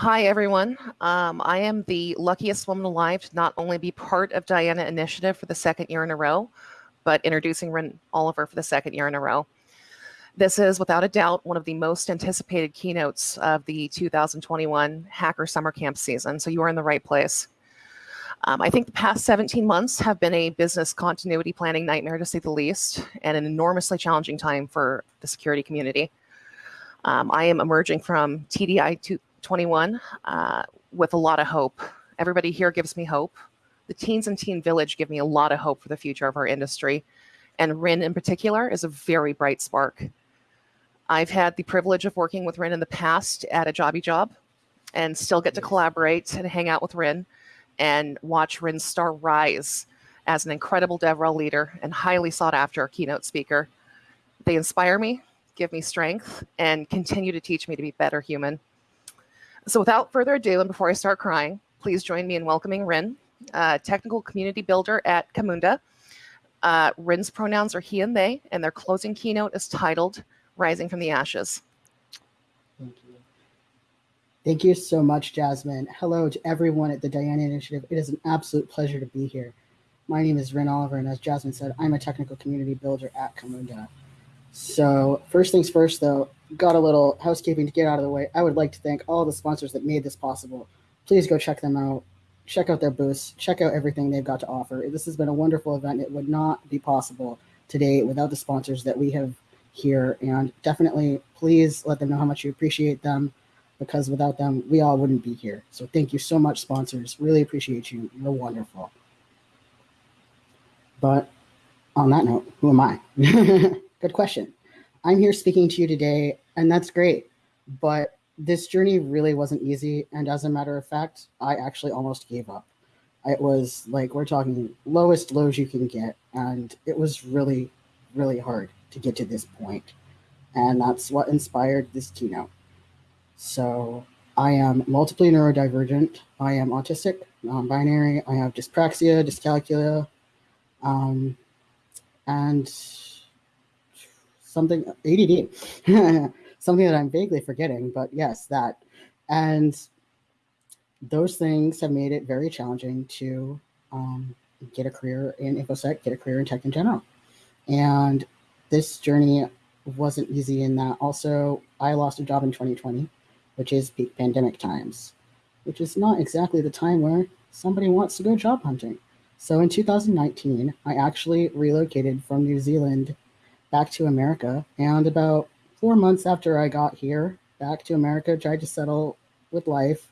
Hi, everyone. Um, I am the luckiest woman alive to not only be part of Diana Initiative for the second year in a row, but introducing Rin Oliver for the second year in a row. This is without a doubt one of the most anticipated keynotes of the 2021 Hacker Summer Camp season, so you are in the right place. Um, I think the past 17 months have been a business continuity planning nightmare to say the least, and an enormously challenging time for the security community. Um, I am emerging from TDI 21 uh, with a lot of hope. Everybody here gives me hope. The teens and teen village give me a lot of hope for the future of our industry. And Rin in particular is a very bright spark. I've had the privilege of working with Rin in the past at a jobby job and still get to collaborate and hang out with Rin and watch Rin star rise as an incredible DevRel leader and highly sought after keynote speaker. They inspire me, give me strength, and continue to teach me to be better human. So without further ado, and before I start crying, please join me in welcoming Rin, uh, technical community builder at Camunda. Uh, Rin's pronouns are he and they, and their closing keynote is titled Rising from the Ashes. Thank you. Thank you so much, Jasmine. Hello to everyone at the Diana Initiative. It is an absolute pleasure to be here. My name is Rin Oliver, and as Jasmine said, I'm a technical community builder at Camunda. So first things first, though, got a little housekeeping to get out of the way. I would like to thank all the sponsors that made this possible. Please go check them out. Check out their booths. Check out everything they've got to offer. This has been a wonderful event. It would not be possible today without the sponsors that we have here. And definitely, please let them know how much you appreciate them because without them, we all wouldn't be here. So thank you so much, sponsors. Really appreciate you. You're wonderful. But on that note, who am I? Good question. I'm here speaking to you today, and that's great. But this journey really wasn't easy. And as a matter of fact, I actually almost gave up. It was like, we're talking lowest lows you can get. And it was really, really hard to get to this point. And that's what inspired this keynote. So I am multiply neurodivergent. I am autistic, non-binary. I have dyspraxia, dyscalculia, um, and something ADD, something that I'm vaguely forgetting, but yes, that. And those things have made it very challenging to um, get a career in InfoSec, get a career in tech in general. And this journey wasn't easy in that also I lost a job in 2020, which is peak pandemic times, which is not exactly the time where somebody wants to go job hunting. So in 2019, I actually relocated from New Zealand back to America. And about four months after I got here, back to America, tried to settle with life,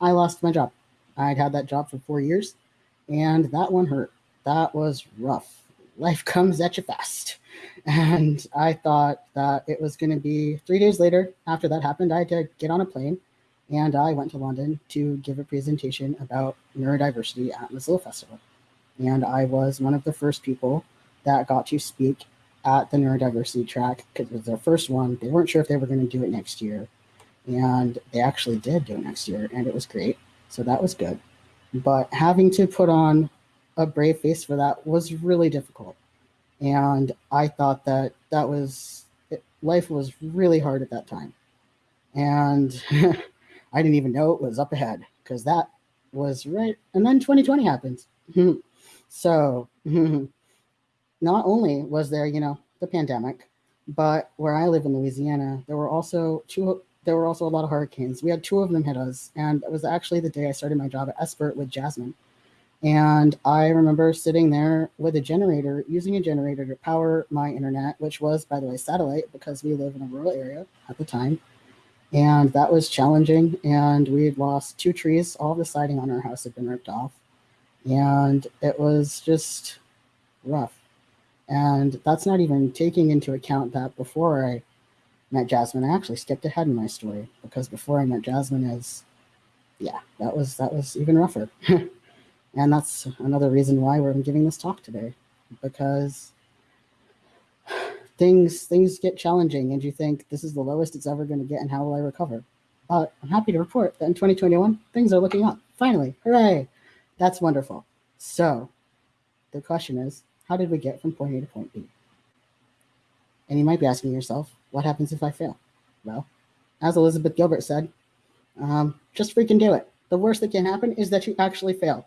I lost my job. I'd had that job for four years, and that one hurt. That was rough. Life comes at you fast. And I thought that it was going to be three days later after that happened, I had to get on a plane and I went to London to give a presentation about neurodiversity at Mozilla Festival. And I was one of the first people that got to speak at the neurodiversity track because it was their first one. They weren't sure if they were going to do it next year. And they actually did do it next year, and it was great. So that was good. But having to put on a brave face for that was really difficult. And I thought that that was, it, life was really hard at that time. And I didn't even know it was up ahead because that was right. And then 2020 happens. so not only was there, you know, the pandemic, but where I live in Louisiana, there were also two, there were also a lot of hurricanes. We had two of them hit us. And it was actually the day I started my job at Esper with Jasmine. And I remember sitting there with a generator, using a generator to power my internet, which was, by the way, satellite because we live in a rural area at the time. And that was challenging. And we had lost two trees. All the siding on our house had been ripped off. And it was just rough. And that's not even taking into account that before I met Jasmine, I actually skipped ahead in my story because before I met Jasmine is, yeah, that was, that was even rougher. and that's another reason why we're giving this talk today, because things, things get challenging and you think this is the lowest it's ever going to get and how will I recover? But I'm happy to report that in 2021, things are looking up. Finally, hooray. That's wonderful. So the question is, how did we get from point A to point B? And you might be asking yourself, what happens if I fail? Well, as Elizabeth Gilbert said, Um, just freaking do it. The worst that can happen is that you actually fail.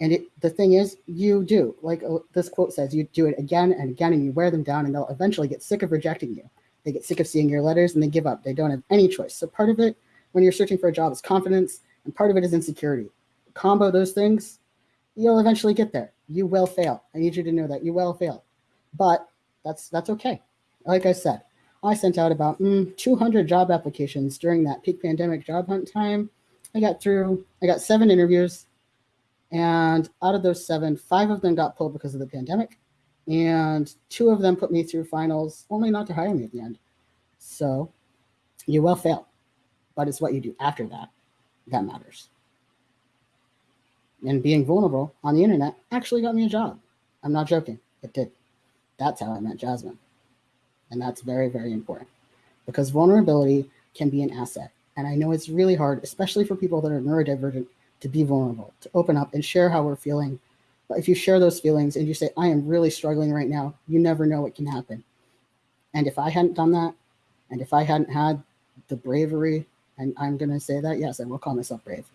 And it, the thing is, you do. Like uh, this quote says, you do it again and again, and you wear them down, and they'll eventually get sick of rejecting you. They get sick of seeing your letters and they give up. They don't have any choice. So part of it when you're searching for a job is confidence, and part of it is insecurity. Combo those things, you'll eventually get there. You will fail. I need you to know that you will fail, but that's that's okay. Like I said, I sent out about mm, 200 job applications during that peak pandemic job hunt time. I got through. I got seven interviews, and out of those seven, five of them got pulled because of the pandemic, and two of them put me through finals, only not to hire me at the end. So, you will fail, but it's what you do after that that matters and being vulnerable on the internet actually got me a job. I'm not joking. It did. That's how I met Jasmine. And that's very, very important because vulnerability can be an asset. And I know it's really hard, especially for people that are neurodivergent, to be vulnerable, to open up and share how we're feeling. But if you share those feelings and you say, I am really struggling right now, you never know what can happen. And if I hadn't done that, and if I hadn't had the bravery, and I'm going to say that, yes, I will call myself brave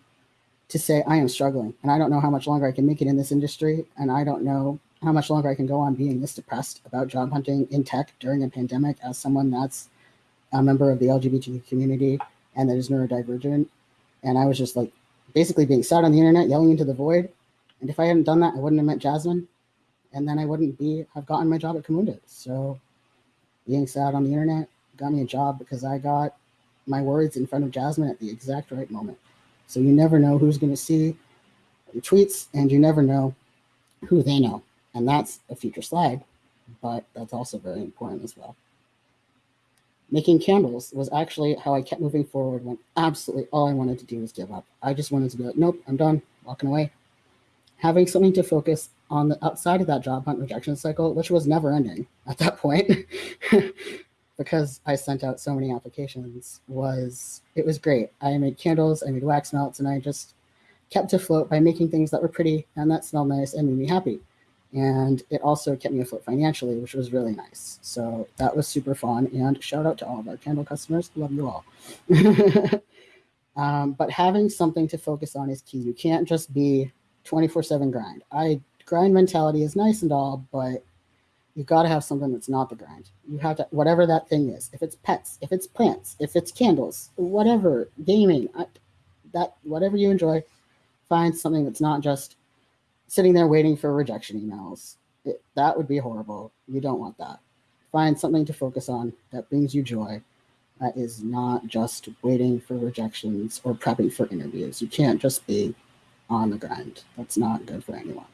to say I am struggling and I don't know how much longer I can make it in this industry and I don't know how much longer I can go on being this depressed about job hunting in tech during a pandemic as someone that's a member of the LGBT community and that is neurodivergent. And I was just like basically being sad on the internet yelling into the void. And if I hadn't done that, I wouldn't have met Jasmine. And then I wouldn't be have gotten my job at Camunda. So being sad on the internet got me a job because I got my words in front of Jasmine at the exact right moment. So you never know who's going to see your tweets and you never know who they know. And that's a future slide, but that's also very important as well. Making candles was actually how I kept moving forward when absolutely all I wanted to do was give up. I just wanted to be like, nope, I'm done, walking away. Having something to focus on the outside of that job hunt rejection cycle, which was never ending at that point, because I sent out so many applications was it was great. I made candles, I made wax melts, and I just kept afloat by making things that were pretty and that smelled nice and made me happy. And it also kept me afloat financially, which was really nice. So that was super fun. And shout out to all of our candle customers. Love you all. um, but having something to focus on is key. You can't just be 24 7 grind. I grind mentality is nice and all, but you got to have something that's not the grind. You have to, whatever that thing is. If it's pets, if it's plants, if it's candles, whatever, gaming, that whatever you enjoy, find something that's not just sitting there waiting for rejection emails. It, that would be horrible. You don't want that. Find something to focus on that brings you joy. That is not just waiting for rejections or prepping for interviews. You can't just be on the grind. That's not good for anyone.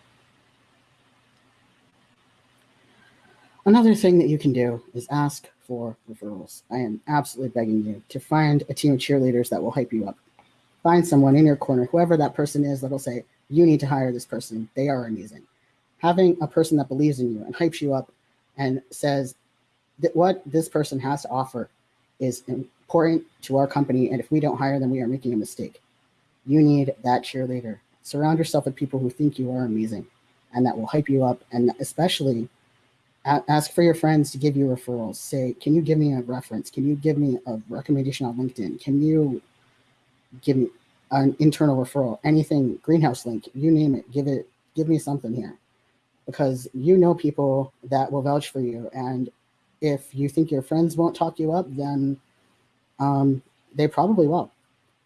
Another thing that you can do is ask for referrals. I am absolutely begging you to find a team of cheerleaders that will hype you up. Find someone in your corner, whoever that person is, that'll say, You need to hire this person. They are amazing. Having a person that believes in you and hypes you up and says that what this person has to offer is important to our company. And if we don't hire them, we are making a mistake. You need that cheerleader. Surround yourself with people who think you are amazing and that will hype you up. And especially ask for your friends to give you referrals. Say, can you give me a reference? Can you give me a recommendation on LinkedIn? Can you give me an internal referral? Anything, greenhouse link, you name it, give it, give me something here. Because you know people that will vouch for you. And if you think your friends won't talk you up, then um, they probably will.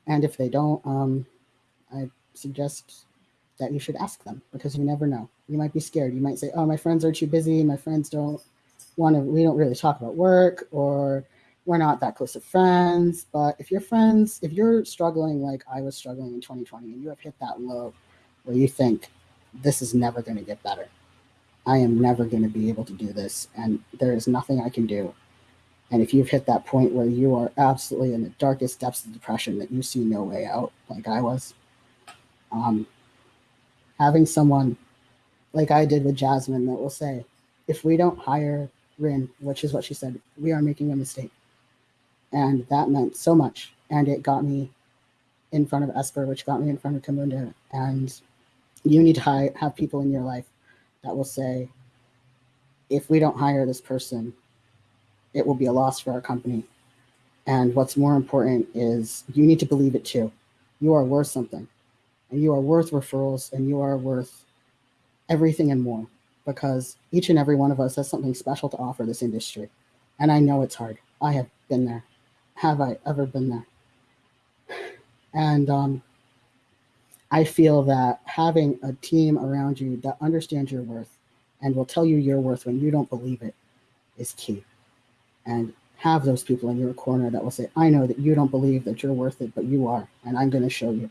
And if they don't, um, I suggest that you should ask them because you never know. You might be scared. You might say, "Oh, my friends are too busy. My friends don't want to. We don't really talk about work, or we're not that close of friends." But if your friends, if you're struggling like I was struggling in 2020, and you have hit that low where you think this is never going to get better, I am never going to be able to do this, and there is nothing I can do. And if you've hit that point where you are absolutely in the darkest depths of depression that you see no way out, like I was, um, having someone like I did with Jasmine that will say, if we don't hire Rin, which is what she said, we are making a mistake. And that meant so much. And it got me in front of Esper, which got me in front of Camunda. And you need to have people in your life that will say, if we don't hire this person, it will be a loss for our company. And what's more important is you need to believe it too. You are worth something, and you are worth referrals, and you are worth everything and more because each and every one of us has something special to offer this industry. And I know it's hard. I have been there. Have I ever been there? And um, I feel that having a team around you that understands your worth and will tell you your worth when you don't believe it is key. And have those people in your corner that will say, I know that you don't believe that you're worth it, but you are. And I'm going to show you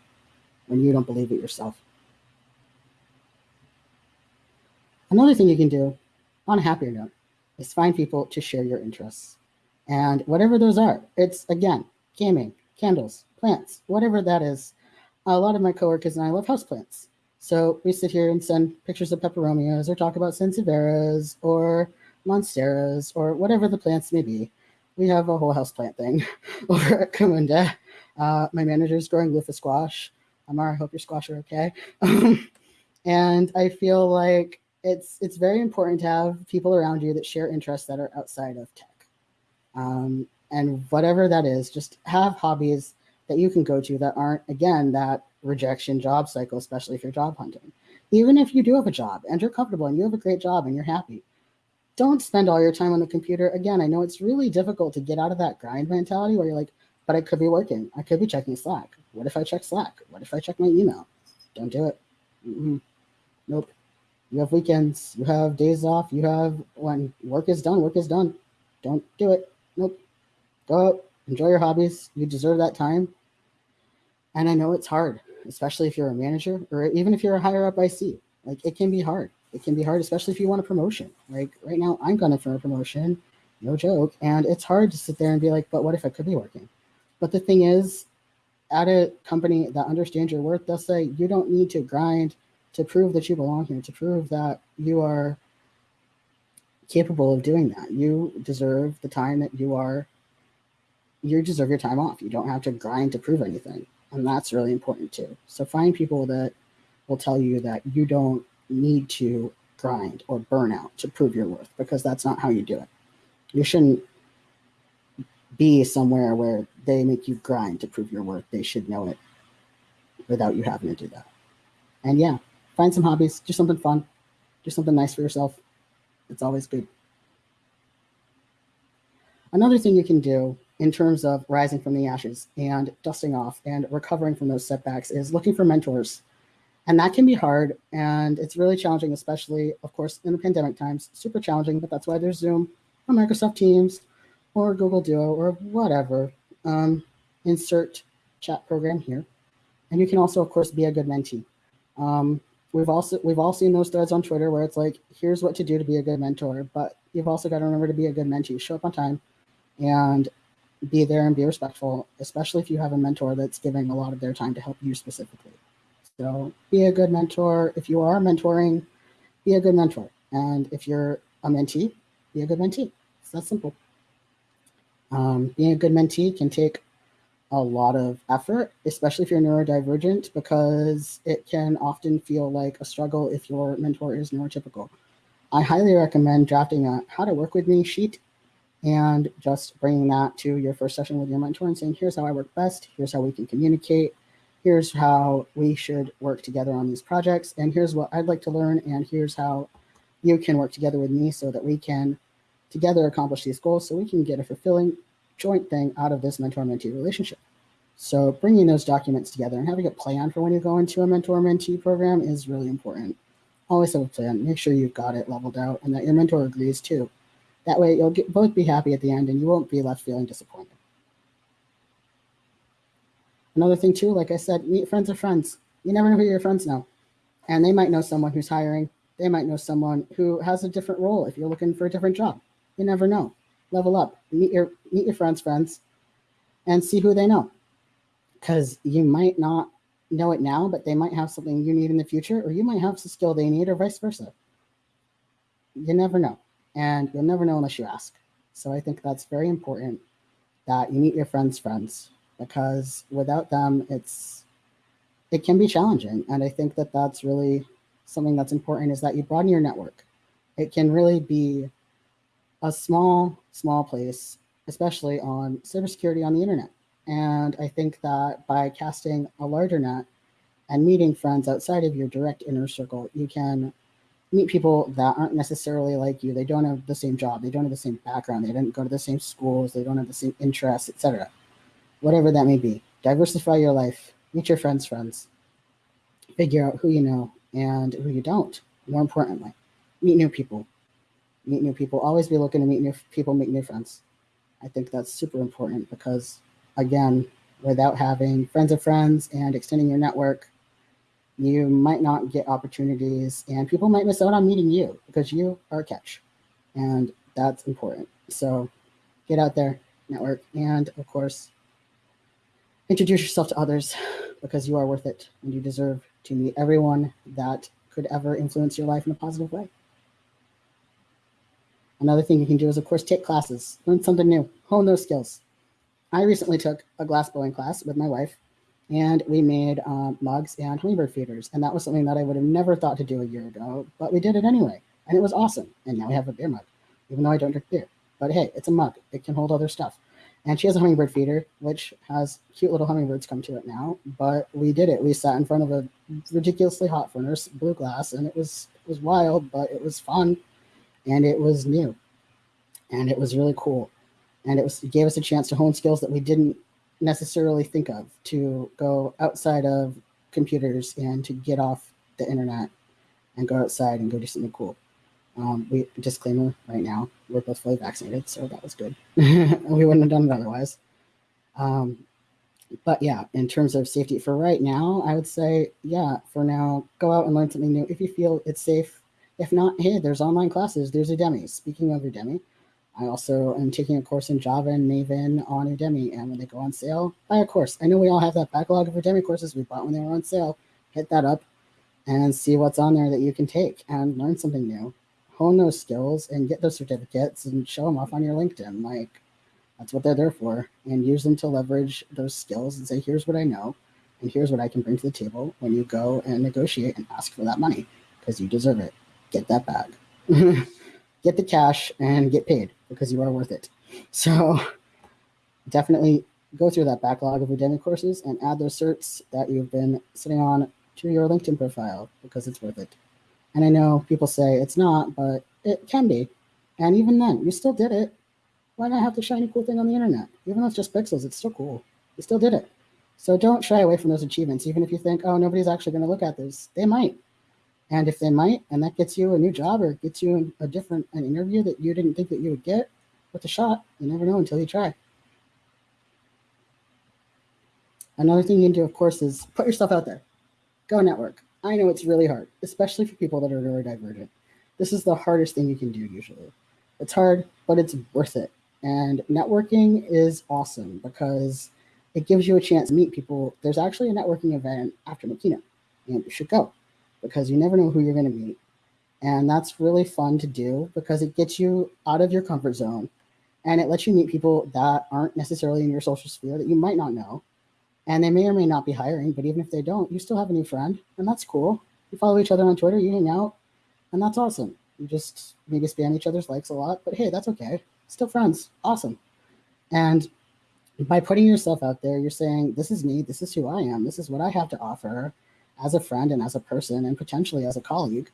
when you don't believe it yourself. Another thing you can do on a happier note is find people to share your interests. And whatever those are, it's again, gaming, candles, plants, whatever that is. A lot of my coworkers and I love houseplants. So we sit here and send pictures of peperomias or talk about sansevieras or monsteras or whatever the plants may be. We have a whole houseplant thing over at Camunda. Uh, my manager's growing loofah squash. Amar, I hope your squash are okay. and I feel like it's it's very important to have people around you that share interests that are outside of tech. Um, and whatever that is, just have hobbies that you can go to that aren't, again, that rejection job cycle, especially if you're job hunting. Even if you do have a job and you're comfortable and you have a great job and you're happy, don't spend all your time on the computer. Again, I know it's really difficult to get out of that grind mentality where you're like, but I could be working. I could be checking Slack. What if I check Slack? What if I check my email? Don't do it. Mm-hmm. Nope. You have weekends. You have days off. You have when work is done. Work is done. Don't do it. Nope. Go out. Enjoy your hobbies. You deserve that time. And I know it's hard, especially if you're a manager or even if you're a higher up IC. Like it can be hard. It can be hard, especially if you want a promotion. Like right now, I'm going for a promotion, no joke. And it's hard to sit there and be like, but what if I could be working? But the thing is, at a company that understands your worth, they'll say you don't need to grind to prove that you belong here, to prove that you are capable of doing that. You deserve the time that you are, you deserve your time off. You don't have to grind to prove anything. And that's really important too. So find people that will tell you that you don't need to grind or burn out to prove your worth because that's not how you do it. You shouldn't be somewhere where they make you grind to prove your worth. They should know it without you having to do that. And yeah, find some hobbies, do something fun, do something nice for yourself. It's always good. Another thing you can do in terms of rising from the ashes and dusting off and recovering from those setbacks is looking for mentors. And that can be hard and it's really challenging, especially, of course, in the pandemic times, super challenging, but that's why there's Zoom or Microsoft Teams or Google Duo or whatever. Um, insert chat program here. And you can also, of course, be a good mentee. Um, we've also we've all seen those threads on Twitter where it's like, here's what to do to be a good mentor, but you've also got to remember to be a good mentee. Show up on time and be there and be respectful, especially if you have a mentor that's giving a lot of their time to help you specifically. So be a good mentor. If you are mentoring, be a good mentor. And if you're a mentee, be a good mentee. It's that simple. Um, being a good mentee can take a lot of effort, especially if you're neurodivergent, because it can often feel like a struggle if your mentor is neurotypical. I highly recommend drafting a how to work with me sheet and just bringing that to your first session with your mentor and saying, here's how I work best. Here's how we can communicate. Here's how we should work together on these projects. And here's what I'd like to learn. And here's how you can work together with me so that we can together accomplish these goals so we can get a fulfilling joint thing out of this mentor-mentee relationship. So bringing those documents together and having a plan for when you go into a mentor-mentee program is really important. Always have a plan. Make sure you've got it leveled out and that your mentor agrees too. That way you'll get, both be happy at the end and you won't be left feeling disappointed. Another thing too, like I said, meet friends of friends. You never know who your friends know. And they might know someone who's hiring. They might know someone who has a different role if you're looking for a different job. You never know level up, meet your meet your friends' friends, and see who they know. Because you might not know it now, but they might have something you need in the future, or you might have some skill they need, or vice versa. You never know, and you'll never know unless you ask. So I think that's very important that you meet your friends' friends, because without them, it's it can be challenging. And I think that that's really something that's important is that you broaden your network. It can really be a small, small place especially on cybersecurity on the internet. And I think that by casting a larger net and meeting friends outside of your direct inner circle, you can meet people that aren't necessarily like you. They don't have the same job, they don't have the same background, they didn't go to the same schools, they don't have the same interests, etc. Whatever that may be. Diversify your life, meet your friends' friends, figure out who you know and who you don't. More importantly, meet new people. Meet new people. Always be looking to meet new people, make new friends. I think that's super important because, again, without having friends of friends and extending your network, you might not get opportunities and people might miss out on meeting you because you are a catch. And that's important. So get out there, network, and of course, introduce yourself to others because you are worth it and you deserve to meet everyone that could ever influence your life in a positive way. Another thing you can do is, of course, take classes, learn something new, hone those skills. I recently took a glass blowing class with my wife, and we made um, mugs and hummingbird feeders. And that was something that I would have never thought to do a year ago, but we did it anyway. And it was awesome. And now we have a beer mug, even though I don't drink beer. But hey, it's a mug, it can hold other stuff. And she has a hummingbird feeder, which has cute little hummingbirds come to it now. But we did it. We sat in front of a ridiculously hot furnace, blew glass, and it was it was wild, but it was fun, and it was new, and it was really cool, and it was it gave us a chance to hone skills that we didn't necessarily think of to go outside of computers and to get off the internet and go outside and go do something cool. Um, we disclaimer right now, we're both fully vaccinated, so that was good. we wouldn't have done it otherwise. Um, but yeah, in terms of safety for right now, I would say, yeah, for now, go out and learn something new if you feel it's safe. If not, hey, there's online classes, there's Udemy. Speaking of Udemy, I also am taking a course in Java and Maven on Udemy, and when they go on sale, buy a course. I know we all have that backlog of Udemy courses we bought when they were on sale. Hit that up and see what's on there that you can take and learn something new. Hone those skills and get those certificates and show them off on your LinkedIn. Like, that's what they're there for. And use them to leverage those skills and say, here's what I know, and here's what I can bring to the table when you go and negotiate and ask for that money because you deserve it. Get that bag. get the cash and get paid because you are worth it. So definitely go through that backlog of Udemy courses and add those certs that you've been sitting on to your LinkedIn profile because it's worth it. And I know people say it's not, but it can be. And even then, you still did it. Why not have the shiny cool thing on the internet? Even though it's just pixels, it's still cool. You still did it. So don't shy away from those achievements, even if you think, oh, nobody's actually going to look at this. They might. And if they might, and that gets you a new job or gets you a different an interview that you didn't think that you would get, with a shot. You never know until you try. Another thing you can do, of course, is put yourself out there. Go network. I know it's really hard, especially for people that are neurodivergent. This is the hardest thing you can do usually. It's hard, but it's worth it. And networking is awesome because it gives you a chance to meet people. There's actually a networking event after Makina, and you should go because you never know who you're going to meet. And that's really fun to do because it gets you out of your comfort zone and it lets you meet people that aren't necessarily in your social sphere that you might not know. And they may or may not be hiring, but even if they don't, you still have a new friend, and that's cool. You follow each other on Twitter, you hang out, and that's awesome. You just maybe spam each other's likes a lot, but hey, that's okay. Still friends. Awesome. And by putting yourself out there, you're saying, This is me, this is who I am, this is what I have to offer as a friend and as a person, and potentially as a colleague.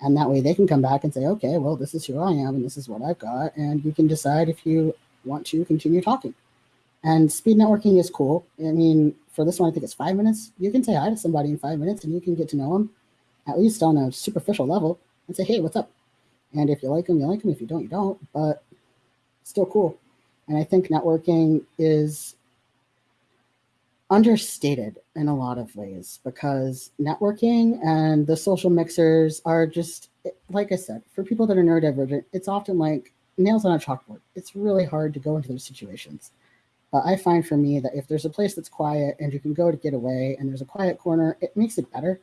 And that way they can come back and say, okay, well, this is who I am and this is what I've got. And you can decide if you want to continue talking. And speed networking is cool. I mean, for this one, I think it's five minutes. You can say hi to somebody in five minutes and you can get to know them, at least on a superficial level, and say, hey, what's up? And if you like them, you like them. If you don't, you don't. But still cool. And I think networking is understated in a lot of ways because networking and the social mixers are just like I said, for people that are neurodivergent, it's often like nails on a chalkboard. It's really hard to go into those situations. But I find for me that if there's a place that's quiet and you can go to get away and there's a quiet corner, it makes it better.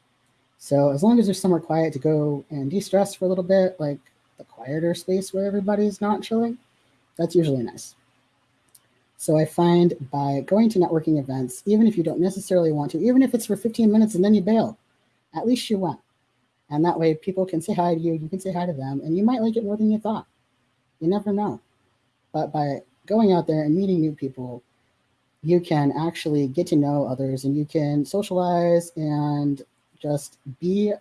So as long as there's somewhere quiet to go and de-stress for a little bit, like the quieter space where everybody's not chilling, that's usually nice. So I find by going to networking events, even if you don't necessarily want to, even if it's for 15 minutes and then you bail, at least you went. And that way people can say hi to you, you can say hi to them, and you might like it more than you thought. You never know. But by going out there and meeting new people, you can actually get to know others and you can socialize and just be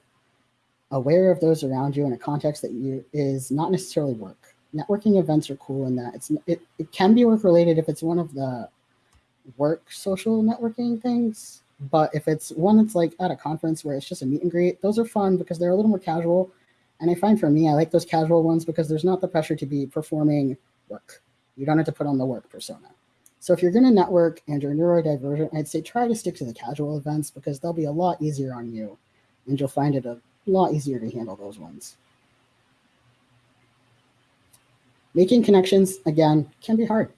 aware of those around you in a context that you is not necessarily work. Networking events are cool in that it's it, it can be work related if it's one of the work social networking things. But if it's one that's like at a conference where it's just a meet and greet, those are fun because they're a little more casual. And I find for me, I like those casual ones because there's not the pressure to be performing work. You don't have to put on the work persona. So if you're going to network and you're neurodivergent, I'd say try to stick to the casual events because they'll be a lot easier on you and you'll find it a lot easier to handle those ones. Making connections, again, can be hard.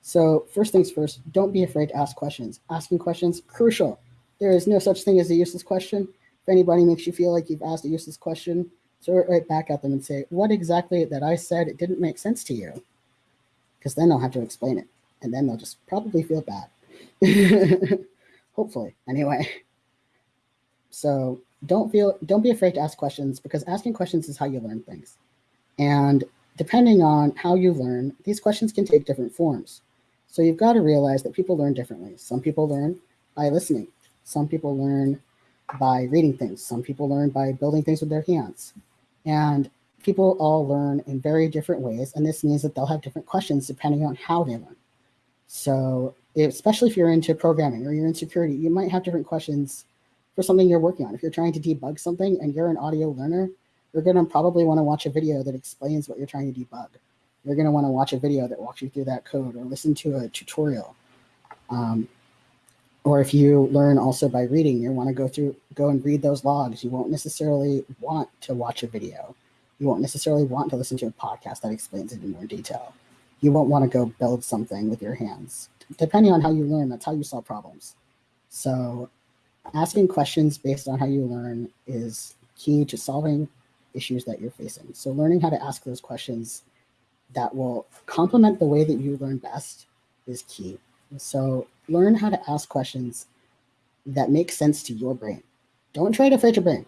So first things first, don't be afraid to ask questions. Asking questions, crucial. There is no such thing as a useless question. If anybody makes you feel like you've asked a useless question, throw it right back at them and say, what exactly that I said, it didn't make sense to you? Because then they'll have to explain it. And then they'll just probably feel bad. Hopefully, anyway. So don't feel, don't be afraid to ask questions because asking questions is how you learn things. And depending on how you learn, these questions can take different forms. So you've got to realize that people learn differently. Some people learn by listening. Some people learn by reading things. Some people learn by building things with their hands. And people all learn in very different ways. And this means that they'll have different questions depending on how they learn. So especially if you're into programming or you're in security, you might have different questions for something you're working on. If you're trying to debug something and you're an audio learner, you're going to probably want to watch a video that explains what you're trying to debug. You're going to want to watch a video that walks you through that code or listen to a tutorial. Um, or if you learn also by reading, you want to go through, go and read those logs. You won't necessarily want to watch a video. You won't necessarily want to listen to a podcast that explains it in more detail. You won't want to go build something with your hands. Depending on how you learn, that's how you solve problems. So asking questions based on how you learn is key to solving issues that you're facing. So learning how to ask those questions that will complement the way that you learn best is key. So learn how to ask questions that make sense to your brain. Don't try to fit your brain.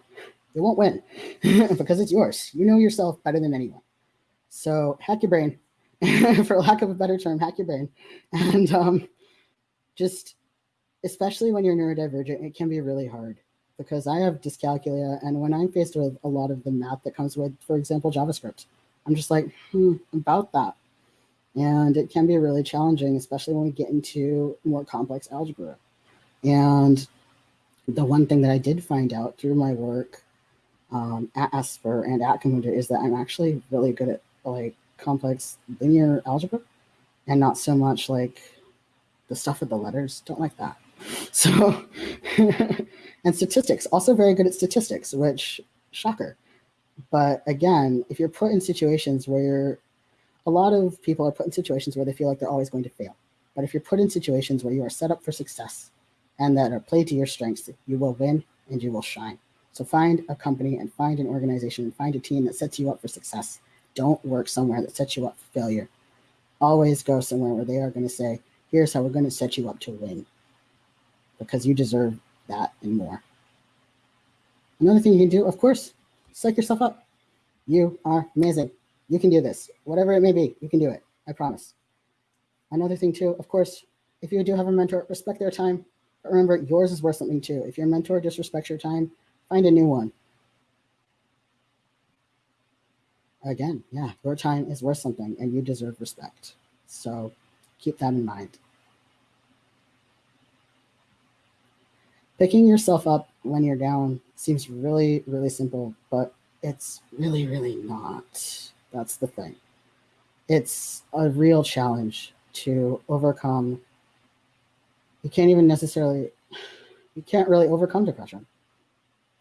It won't win because it's yours. You know yourself better than anyone. So hack your brain, for lack of a better term, hack your brain. And um, just, especially when you're neurodivergent, it can be really hard because I have dyscalculia. And when I'm faced with a lot of the math that comes with, for example, JavaScript, I'm just like, hmm, about that. And it can be really challenging, especially when we get into more complex algebra. And the one thing that I did find out through my work um, at Esper and at Camunda is that I'm actually really good at like complex linear algebra and not so much like the stuff with the letters. Don't like that. So, and statistics, also very good at statistics, which shocker. But again, if you're put in situations where you're, a lot of people are put in situations where they feel like they're always going to fail. But if you're put in situations where you are set up for success and that are played to your strengths, you will win and you will shine. So find a company and find an organization and find a team that sets you up for success. Don't work somewhere that sets you up for failure. Always go somewhere where they are going to say, here's how we're going to set you up to win because you deserve that and more. Another thing you can do, of course, psych yourself up. You are amazing. You can do this. Whatever it may be, you can do it. I promise. Another thing too, of course, if you do have a mentor, respect their time. But remember, yours is worth something too. If your mentor disrespects your time, find a new one. Again, yeah, your time is worth something and you deserve respect. So keep that in mind. Picking yourself up when you're down seems really, really simple, but it's really, really not. That's the thing. It's a real challenge to overcome. You can't even necessarily, you can't really overcome depression.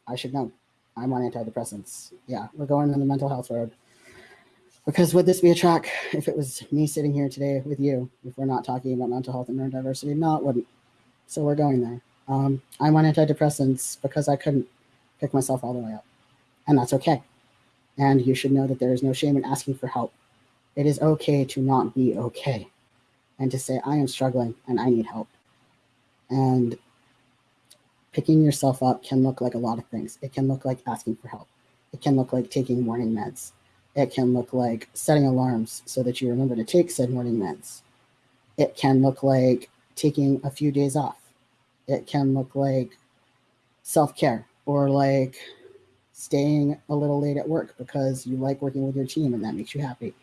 I should know. I'm on antidepressants. Yeah, we're going on the mental health road. Because would this be a track if it was me sitting here today with you, if we're not talking about mental health and neurodiversity? No, it wouldn't. So we're going there. Um, I'm on antidepressants because I couldn't pick myself all the way up. And that's okay. And you should know that there is no shame in asking for help. It is okay to not be okay and to say, I am struggling and I need help. And picking yourself up can look like a lot of things. It can look like asking for help. It can look like taking morning meds. It can look like setting alarms so that you remember to take said morning meds. It can look like taking a few days off. It can look like self care or like staying a little late at work because you like working with your team and that makes you happy.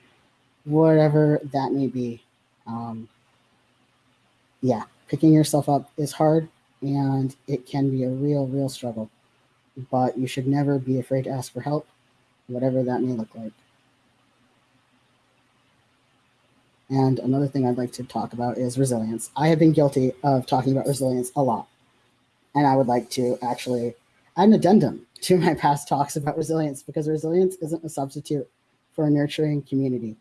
Whatever that may be. Um, yeah, picking yourself up is hard and it can be a real, real struggle. But you should never be afraid to ask for help, whatever that may look like. And another thing I'd like to talk about is resilience. I have been guilty of talking about resilience a lot. And I would like to actually add an addendum to my past talks about resilience because resilience isn't a substitute for a nurturing community.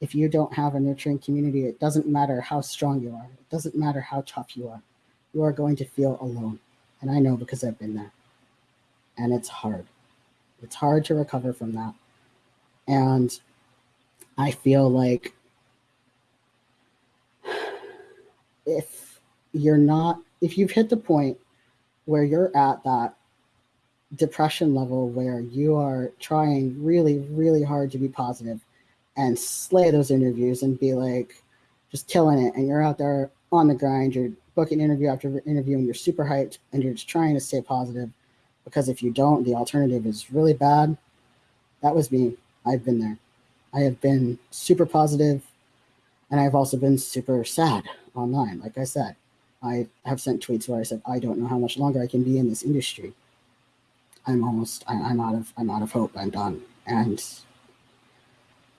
If you don't have a nurturing community, it doesn't matter how strong you are. It doesn't matter how tough you are. You are going to feel alone. And I know because I've been there. And it's hard. It's hard to recover from that. And I feel like if you're not, if you've hit the point where you're at that depression level where you are trying really, really hard to be positive and slay those interviews and be like just killing it, and you're out there on the grind, you're booking interview after interview, and you're super hyped and you're just trying to stay positive because if you don't, the alternative is really bad. That was me. I've been there. I have been super positive and I've also been super sad online. Like I said, I have sent tweets where I said, I don't know how much longer I can be in this industry. I'm almost, I'm out of, I'm out of hope. I'm done. And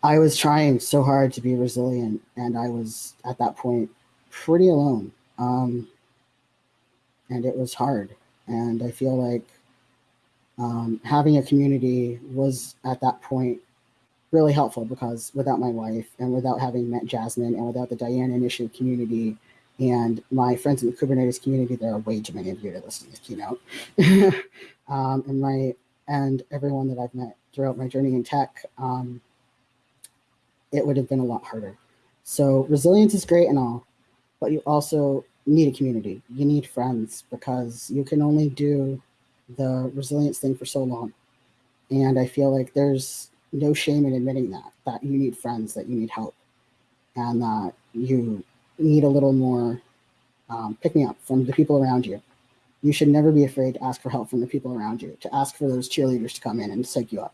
I was trying so hard to be resilient, and I was at that point pretty alone. Um, and it was hard. And I feel like um, having a community was at that point really helpful because without my wife and without having met Jasmine and without the Diana Initiative community and my friends in the Kubernetes community, there are way too many of you to listen to this keynote. um, and my and everyone that I've met throughout my journey in tech, um, it would have been a lot harder. So resilience is great and all, but you also need a community. You need friends because you can only do the resilience thing for so long. And I feel like there's no shame in admitting that, that you need friends, that you need help, and that you need a little more um, pick me up from the people around you. You should never be afraid to ask for help from the people around you, to ask for those cheerleaders to come in and psych you up.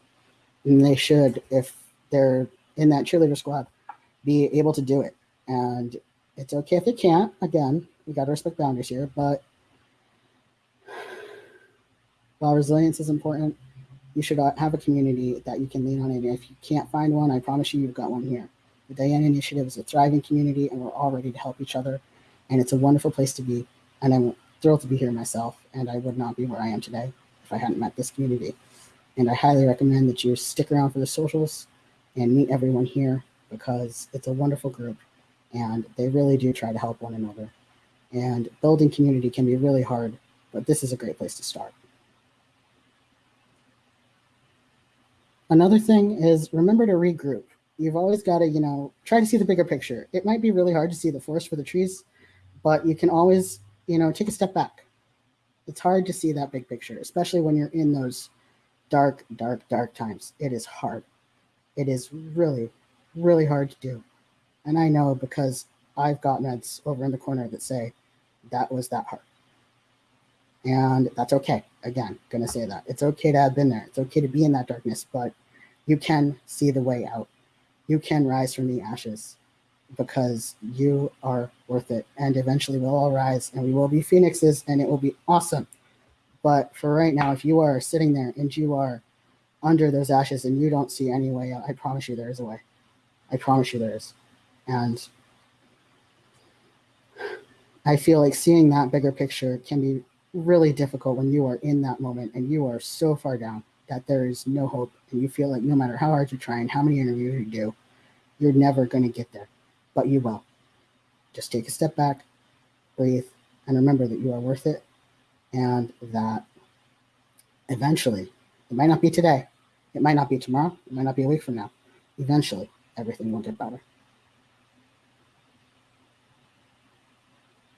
And they should, if they're in that cheerleader squad, be able to do it. And it's okay if they can't. Again, we got to respect boundaries here, but while resilience is important, you should uh, have a community that you can lean on. And if you can't find one, I promise you, you've got one here. The Diana Initiative is a thriving community, and we're all ready to help each other. And it's a wonderful place to be. And I'm thrilled to be here myself. And I would not be where I am today if I hadn't met this community. And I highly recommend that you stick around for the socials and meet everyone here because it's a wonderful group and they really do try to help one another. And building community can be really hard, but this is a great place to start. Another thing is remember to regroup. You've always got to, you know, try to see the bigger picture. It might be really hard to see the forest for the trees, but you can always, you know, take a step back. It's hard to see that big picture, especially when you're in those dark, dark, dark times. It is hard. It is really, really hard to do. And I know because I've got meds over in the corner that say that was that hard. And that's okay. Again, gonna say that. It's okay to have been there. It's okay to be in that darkness, but you can see the way out. You can rise from the ashes because you are worth it. And eventually we'll all rise and we will be phoenixes and it will be awesome. But for right now, if you are sitting there and you are under those ashes and you don't see any way out, I promise you there is a way. I promise you there is. And I feel like seeing that bigger picture can be really difficult when you are in that moment and you are so far down that there is no hope and you feel like no matter how hard you try and how many interviews you do, you're never going to get there, but you will. Just take a step back, breathe, and remember that you are worth it and that eventually, it might not be today, it might not be tomorrow, it might not be a week from now, eventually everything will get better.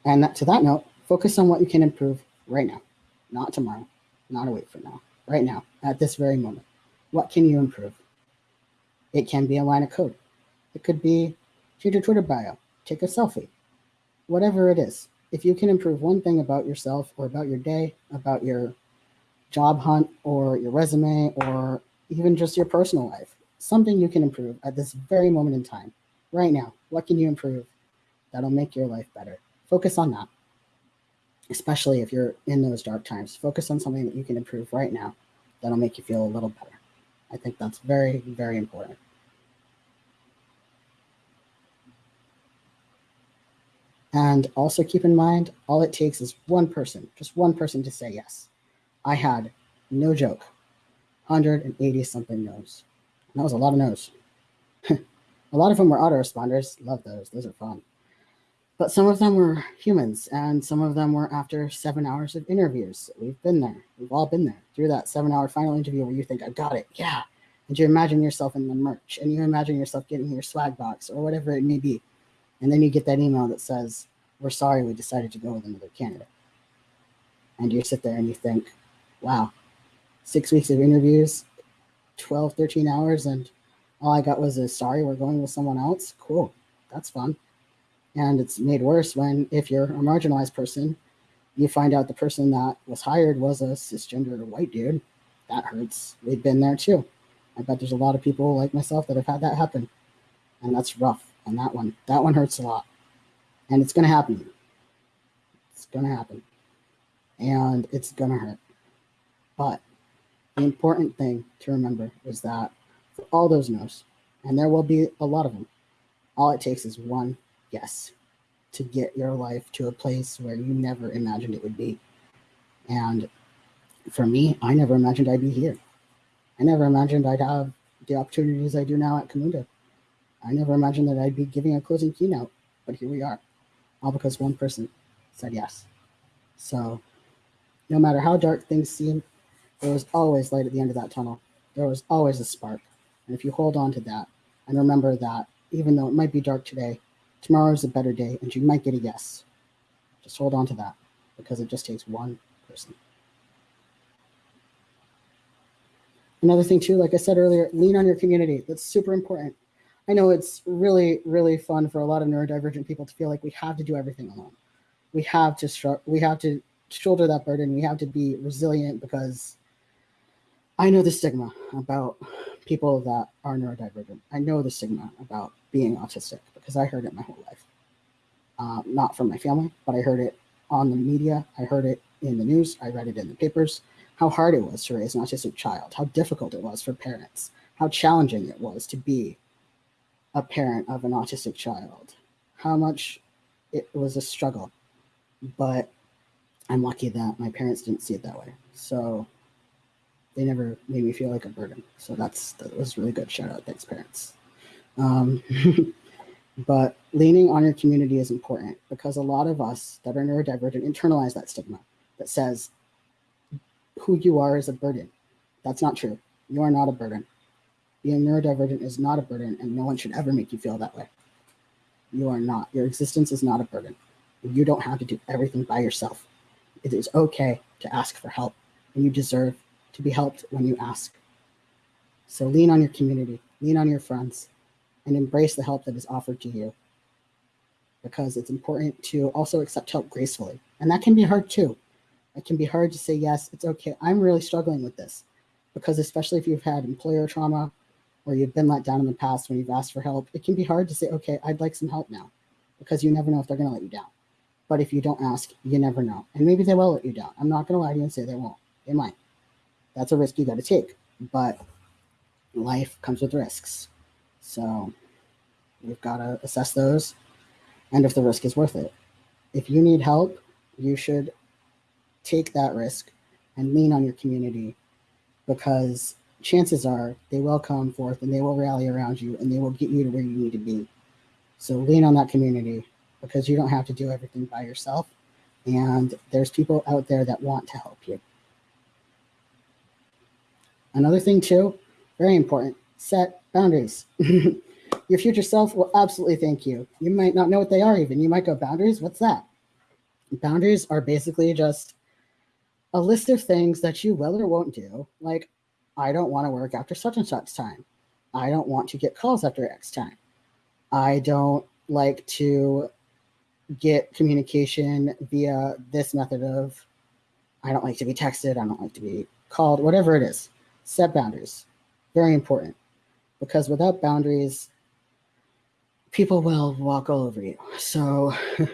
And that, to that note, focus on what you can improve right now, not tomorrow, not a week from now, right now, at this very moment. What can you improve? It can be a line of code. It could be change your Twitter bio, take a selfie, whatever it is. If you can improve one thing about yourself or about your day, about your job hunt or your resume or even just your personal life, something you can improve at this very moment in time, right now. What can you improve that'll make your life better? Focus on that, especially if you're in those dark times. Focus on something that you can improve right now that'll make you feel a little better. I think that's very, very important. And also keep in mind, all it takes is one person, just one person to say yes. I had, no joke, 180 something no's. And that was a lot of no's. a lot of them were autoresponders. Love those. Those are fun. But some of them were humans, and some of them were after seven hours of interviews. We've been there. We've all been there through that seven hour final interview where you think, I got it. Yeah. And you imagine yourself in the merch, and you imagine yourself getting your swag box or whatever it may be. And then you get that email that says, We're sorry we decided to go with another candidate. And you sit there and you think, Wow, six weeks of interviews, 12, 13 hours, and all I got was a sorry, we're going with someone else. Cool. That's fun. And it's made worse when, if you're a marginalized person, you find out the person that was hired was a cisgender white dude. That hurts. We've been there too. I bet there's a lot of people like myself that have had that happen. And that's rough. And that one, that one hurts a lot. And it's going to happen. It's going to happen. And it's going to hurt. But the important thing to remember is that for all those no's, and there will be a lot of them, all it takes is one yes to get your life to a place where you never imagined it would be. And for me, I never imagined I'd be here. I never imagined I'd have the opportunities I do now at Camunda. I never imagined that I'd be giving a closing keynote, but here we are, all because one person said yes. So no matter how dark things seem, there was always light at the end of that tunnel. There was always a spark. And if you hold on to that and remember that even though it might be dark today, tomorrow is a better day and you might get a yes. Just hold on to that because it just takes one person. Another thing too, like I said earlier, lean on your community. That's super important. I know it's really, really fun for a lot of neurodivergent people to feel like we have to do everything alone. We have to we have to shoulder that burden. We have to be resilient because I know the stigma about people that are neurodivergent. I know the stigma about being autistic because I heard it my whole life. Uh, not from my family, but I heard it on the media. I heard it in the news. I read it in the papers. How hard it was to raise an autistic child, how difficult it was for parents, how challenging it was to be a parent of an autistic child, how much it was a struggle. But I'm lucky that my parents didn't see it that way. So they never made me feel like a burden. So that's that was really good. Shout out, thanks parents. Um, but leaning on your community is important because a lot of us that are neurodivergent internalize that stigma that says who you are is a burden. That's not true. You are not a burden. Being neurodivergent is not a burden, and no one should ever make you feel that way. You are not. Your existence is not a burden. You don't have to do everything by yourself. It is okay to ask for help, and you deserve to be helped when you ask. So lean on your community, lean on your friends, and embrace the help that is offered to you. Because it's important to also accept help gracefully. And that can be hard too. It can be hard to say, yes, it's okay. I'm really struggling with this. Because especially if you've had employer trauma or you've been let down in the past when you've asked for help, it can be hard to say, okay, I'd like some help now. Because you never know if they're going to let you down. But if you don't ask, you never know. And maybe they will let you down. I'm not going to lie to you and say they won't. They might. That's a risk you got to take. But life comes with risks. So you've got to assess those and if the risk is worth it. If you need help, you should take that risk and lean on your community because chances are they will come forth and they will rally around you and they will get you to where you need to be. So lean on that community because you don't have to do everything by yourself. And there's people out there that want to help you. Another thing too, very important, set boundaries. Your future self will absolutely thank you. You might not know what they are even. You might go, boundaries, what's that? Boundaries are basically just a list of things that you will or won't do. Like, I don't want to work after such and such time. I don't want to get calls after X time. I don't like to get communication via this method of I don't like to be texted, I don't like to be called, whatever it is. Set boundaries. Very important. Because without boundaries, people will walk all over you. So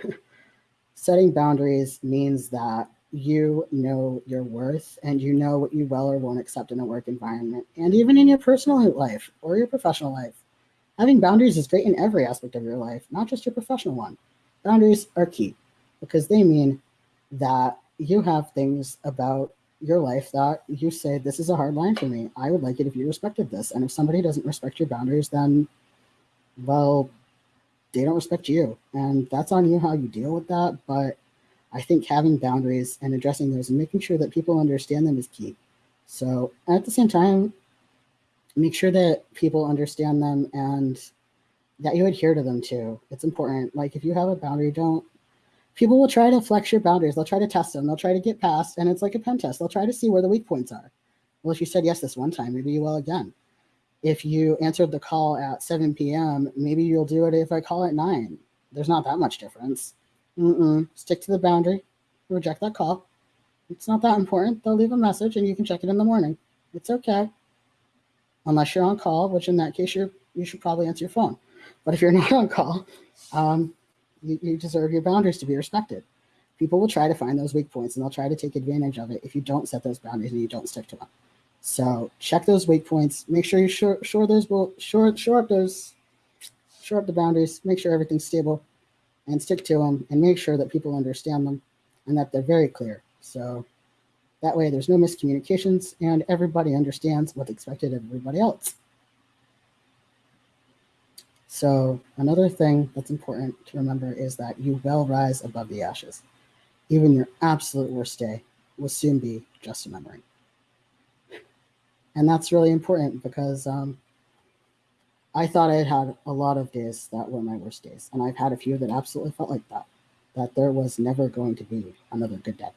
setting boundaries means that you know your worth and you know what you will or won't accept in a work environment and even in your personal life or your professional life. Having boundaries is great in every aspect of your life, not just your professional one. Boundaries are key because they mean that you have things about your life that you say, This is a hard line for me. I would like it if you respected this. And if somebody doesn't respect your boundaries, then, well, they don't respect you. And that's on you how you deal with that. But I think having boundaries and addressing those and making sure that people understand them is key. So at the same time, make sure that people understand them and that you adhere to them too. It's important. Like if you have a boundary, don't people will try to flex your boundaries. They'll try to test them. They'll try to get past, and it's like a pen test. They'll try to see where the weak points are. Well, if you said yes this one time, maybe you will again. If you answered the call at 7 p.m., maybe you'll do it if I call at 9. There's not that much difference. Mm-mm. Stick to the boundary. Reject that call. It's not that important. They'll leave a message and you can check it in the morning. It's okay. Unless you're on call, which in that case, you you should probably answer your phone. But if you're not on call, um, you, you deserve your boundaries to be respected. People will try to find those weak points and they'll try to take advantage of it if you don't set those boundaries and you don't stick to them. So check those weak points. Make sure you shore, shore those shore shore up those shore up the boundaries. Make sure everything's stable, and stick to them. And make sure that people understand them and that they're very clear. So that way, there's no miscommunications and everybody understands what's expected of everybody else. So another thing that's important to remember is that you will rise above the ashes. Even your absolute worst day will soon be just a memory. And that's really important because um, I thought I had had a lot of days that were my worst days. And I've had a few that absolutely felt like that, that there was never going to be another good day,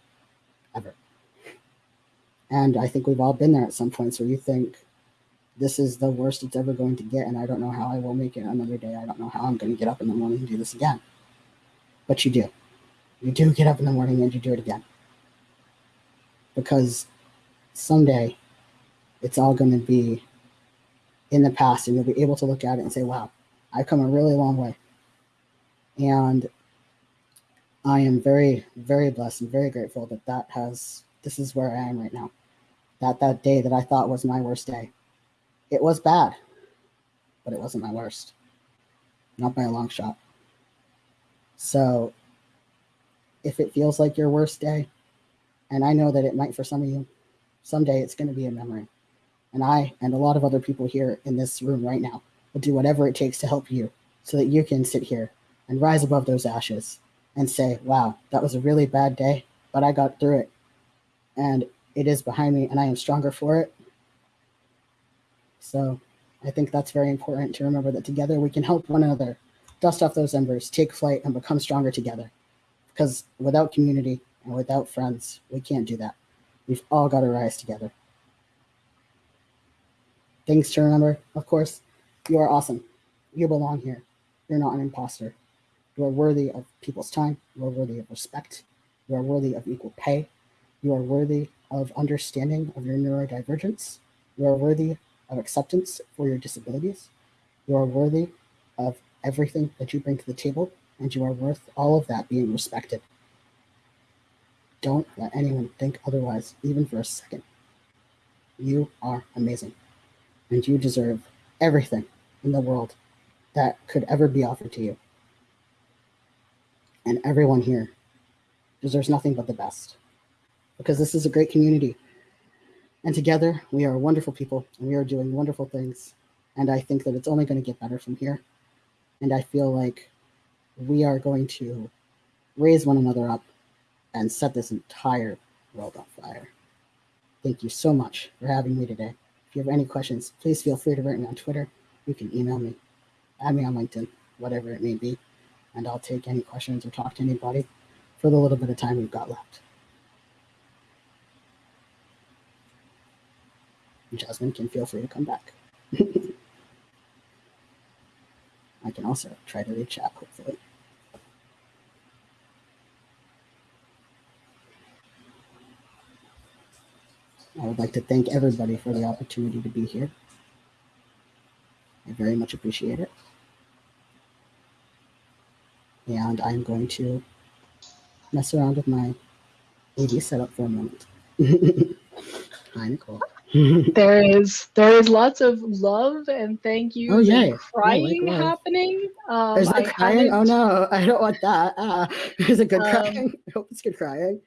ever. And I think we've all been there at some points where you think, this is the worst it's ever going to get, and I don't know how I will make it another day. I don't know how I'm going to get up in the morning and do this again. But you do. You do get up in the morning and you do it again. Because someday it's all going to be in the past, and you'll be able to look at it and say, wow, I've come a really long way. And I am very, very blessed and very grateful that that has, this is where I am right now. That that day that I thought was my worst day it was bad, but it wasn't my worst. Not by a long shot. So if it feels like your worst day, and I know that it might for some of you, someday it's going to be a memory. And I and a lot of other people here in this room right now will do whatever it takes to help you so that you can sit here and rise above those ashes and say, wow, that was a really bad day, but I got through it. And it is behind me and I am stronger for it. So I think that's very important to remember that together we can help one another dust off those embers, take flight, and become stronger together. Because without community and without friends, we can't do that. We've all got to rise together. Things to remember, of course, you are awesome. You belong here. You're not an imposter. You are worthy of people's time. You are worthy of respect. You are worthy of equal pay. You are worthy of understanding of your neurodivergence. You are worthy of acceptance for your disabilities. You are worthy of everything that you bring to the table, and you are worth all of that being respected. Don't let anyone think otherwise, even for a second. You are amazing, and you deserve everything in the world that could ever be offered to you. And everyone here deserves nothing but the best because this is a great community and together, we are wonderful people and we are doing wonderful things. And I think that it's only going to get better from here. And I feel like we are going to raise one another up and set this entire world on fire. Thank you so much for having me today. If you have any questions, please feel free to write me on Twitter. You can email me, add me on LinkedIn, whatever it may be, and I'll take any questions or talk to anybody for the little bit of time we've got left. Jasmine can feel free to come back. I can also try to read chat, hopefully. I would like to thank everybody for the opportunity to be here. I very much appreciate it. And I'm going to mess around with my AV setup for a moment. Hi, Nicole. there is there is lots of love and thank you Oh, and crying happening. Um, Is I crying? Oh no, I don't want that. Ah, is it good Um, crying? I hope it's good crying.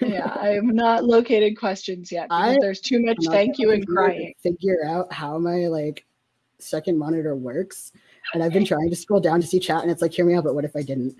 yeah, I have not located questions yet because I- there's too much I'm thank you and crying. Figure out how my like second monitor works, and I've been trying to scroll down to see chat, and it's like, hear me out, but what if I didn't?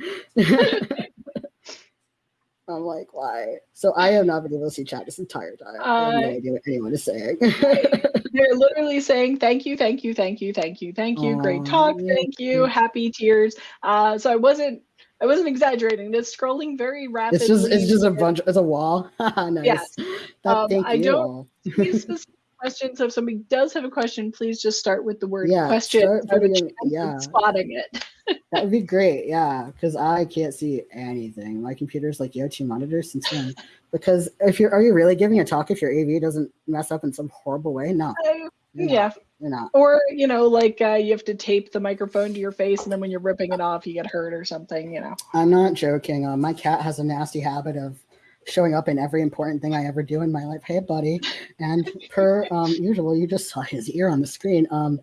I'm like, why? So I have not been able to see chat this entire time. I have no Uh, idea what anyone is saying. They're literally saying thank you, thank you, thank you, thank you, thank you, great talk, thank you, happy tears. Uh, so I wasn't I wasn't exaggerating. It's scrolling very rapidly. it's just it's just a bunch. It's a wall. nice. Yes. That, Um, thank I you don't- just questions. So if somebody does have a question, please just start with the word Yeah, question. start so I have a putting in- chance of yeah. spotting it. That would be great, yeah, because I can't see anything. My computer's like, you have two monitors since when? Because if you're, are you really giving a talk if your AV doesn't mess up in some horrible way? No, Uh, yeah. you're not. Or, you know, like uh, you have to tape the microphone to your face and then when you're ripping it off, you get hurt or something, you know. I'm not joking. Uh, my cat has a nasty habit of showing up in every important thing I ever do in my life. Hey, buddy. And per um, usual, you just saw his ear on the screen. Um,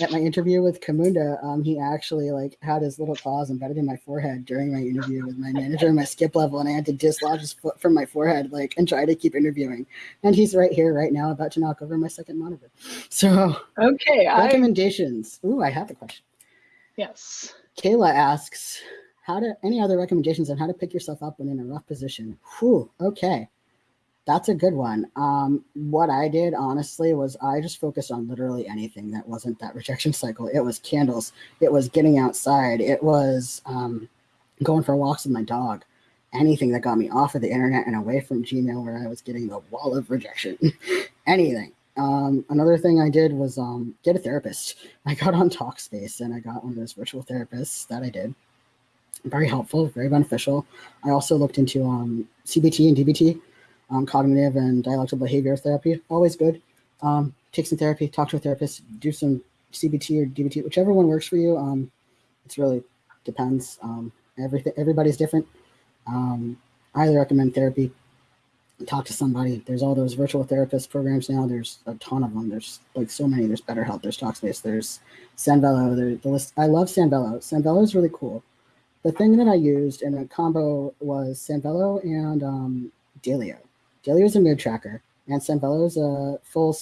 at my interview with Camunda, um, he actually like had his little claws embedded in my forehead during my interview with my manager in my skip level, and I had to dislodge his foot from my forehead, like, and try to keep interviewing. And he's right here, right now, about to knock over my second monitor. So Okay, I recommendations. Ooh, I have a question. yes. Kayla asks, how to any other recommendations on how to pick yourself up when in a rough position? Whew, okay. That's a good one. Um, what I did honestly was I just focused on literally anything that wasn't that rejection cycle. It was candles, it was getting outside, it was um, going for walks with my dog, anything that got me off of the internet and away from Gmail where I was getting the wall of rejection. anything. Um, another thing I did was um, get a therapist. I got on Talkspace and I got one of those virtual therapists that I did. Very helpful, very beneficial. I also looked into um, CBT and DBT, um, cognitive and dialectical behavior therapy. Always good. Um, take some therapy, talk to a therapist, do some CBT or DBT, whichever one works for you. Um, it's really depends. Um, everything, everybody's different. Um, I highly recommend therapy. Talk to somebody. There's all those virtual therapist programs now. There's a ton of them. There's like so many. There's BetterHelp. There's Talkspace. There's Sanvello. The list. I love Sanvello. Sanvello is really cool. The thing that I used in a combo was Sanvello and um, Daylio. Daylio is a mood tracker, and Sanvello is a full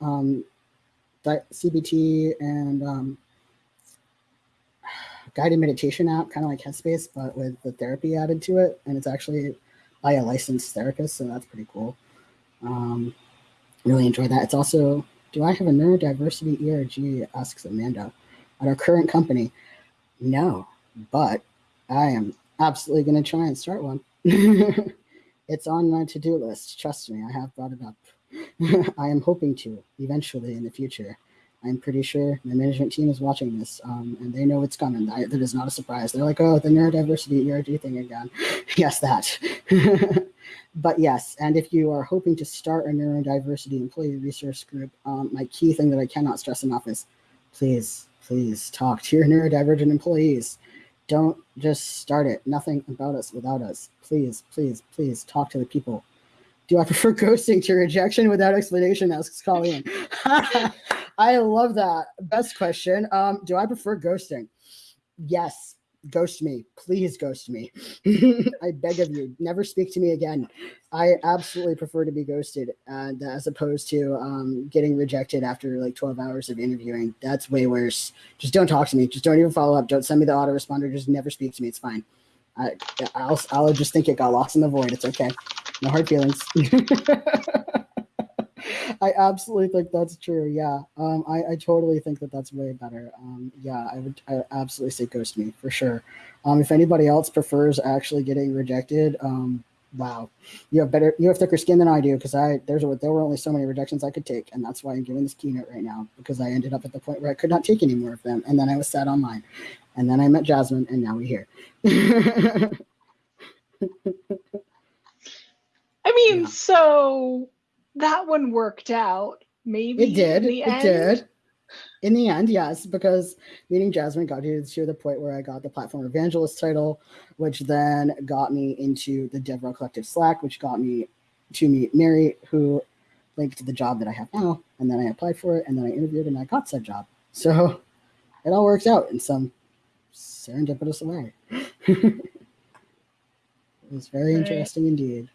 um, CBT and um, guided meditation app, kind of like Headspace, but with the therapy added to it. And it's actually by a licensed therapist, so that's pretty cool. Um, really enjoy that. It's also, do I have a neurodiversity ERG? Asks Amanda. At our current company, no, but I am absolutely going to try and start one. it's on my to do list. Trust me, I have brought it up. I am hoping to eventually in the future. I'm pretty sure my management team is watching this um, and they know it's coming. I, that is not a surprise. They're like, oh, the neurodiversity ERG thing again. yes, that. but yes, and if you are hoping to start a neurodiversity employee resource group, um, my key thing that I cannot stress enough is please, please talk to your neurodivergent employees. Don't just start it. Nothing about us without us. Please, please, please talk to the people. Do I prefer ghosting to rejection without explanation? Asks Colleen. I love that. Best question. Um, do I prefer ghosting? Yes. Ghost me. Please ghost me. I beg of you. Never speak to me again. I absolutely prefer to be ghosted and as opposed to um, getting rejected after like 12 hours of interviewing. That's way worse. Just don't talk to me. Just don't even follow up. Don't send me the autoresponder. Just never speak to me. It's fine. I, I'll, I'll just think it got lost in the void. It's okay. No hard feelings. I absolutely think that's true. Yeah. Um, I, I totally think that that's way better. Um, yeah, I would I absolutely say ghost me for sure. Um, if anybody else prefers actually getting rejected, um, wow, you have better, you have thicker skin than I do because I, there's there were only so many rejections I could take. And that's why I'm giving this keynote right now because I ended up at the point where I could not take any more of them. And then I was sad online and then I met Jasmine and now we're here. I mean, Yeah. so that one worked out. Maybe It did. in the It end. did. In the end, yes, because meeting Jasmine got you to the point where I got the platform evangelist title, which then got me into the DevRel Collective Slack, which got me to meet Mary, who linked to the job that I have now. And then I applied for it, and then I interviewed, and I got said job. So it all works out in some serendipitous way. it was very Right. interesting indeed.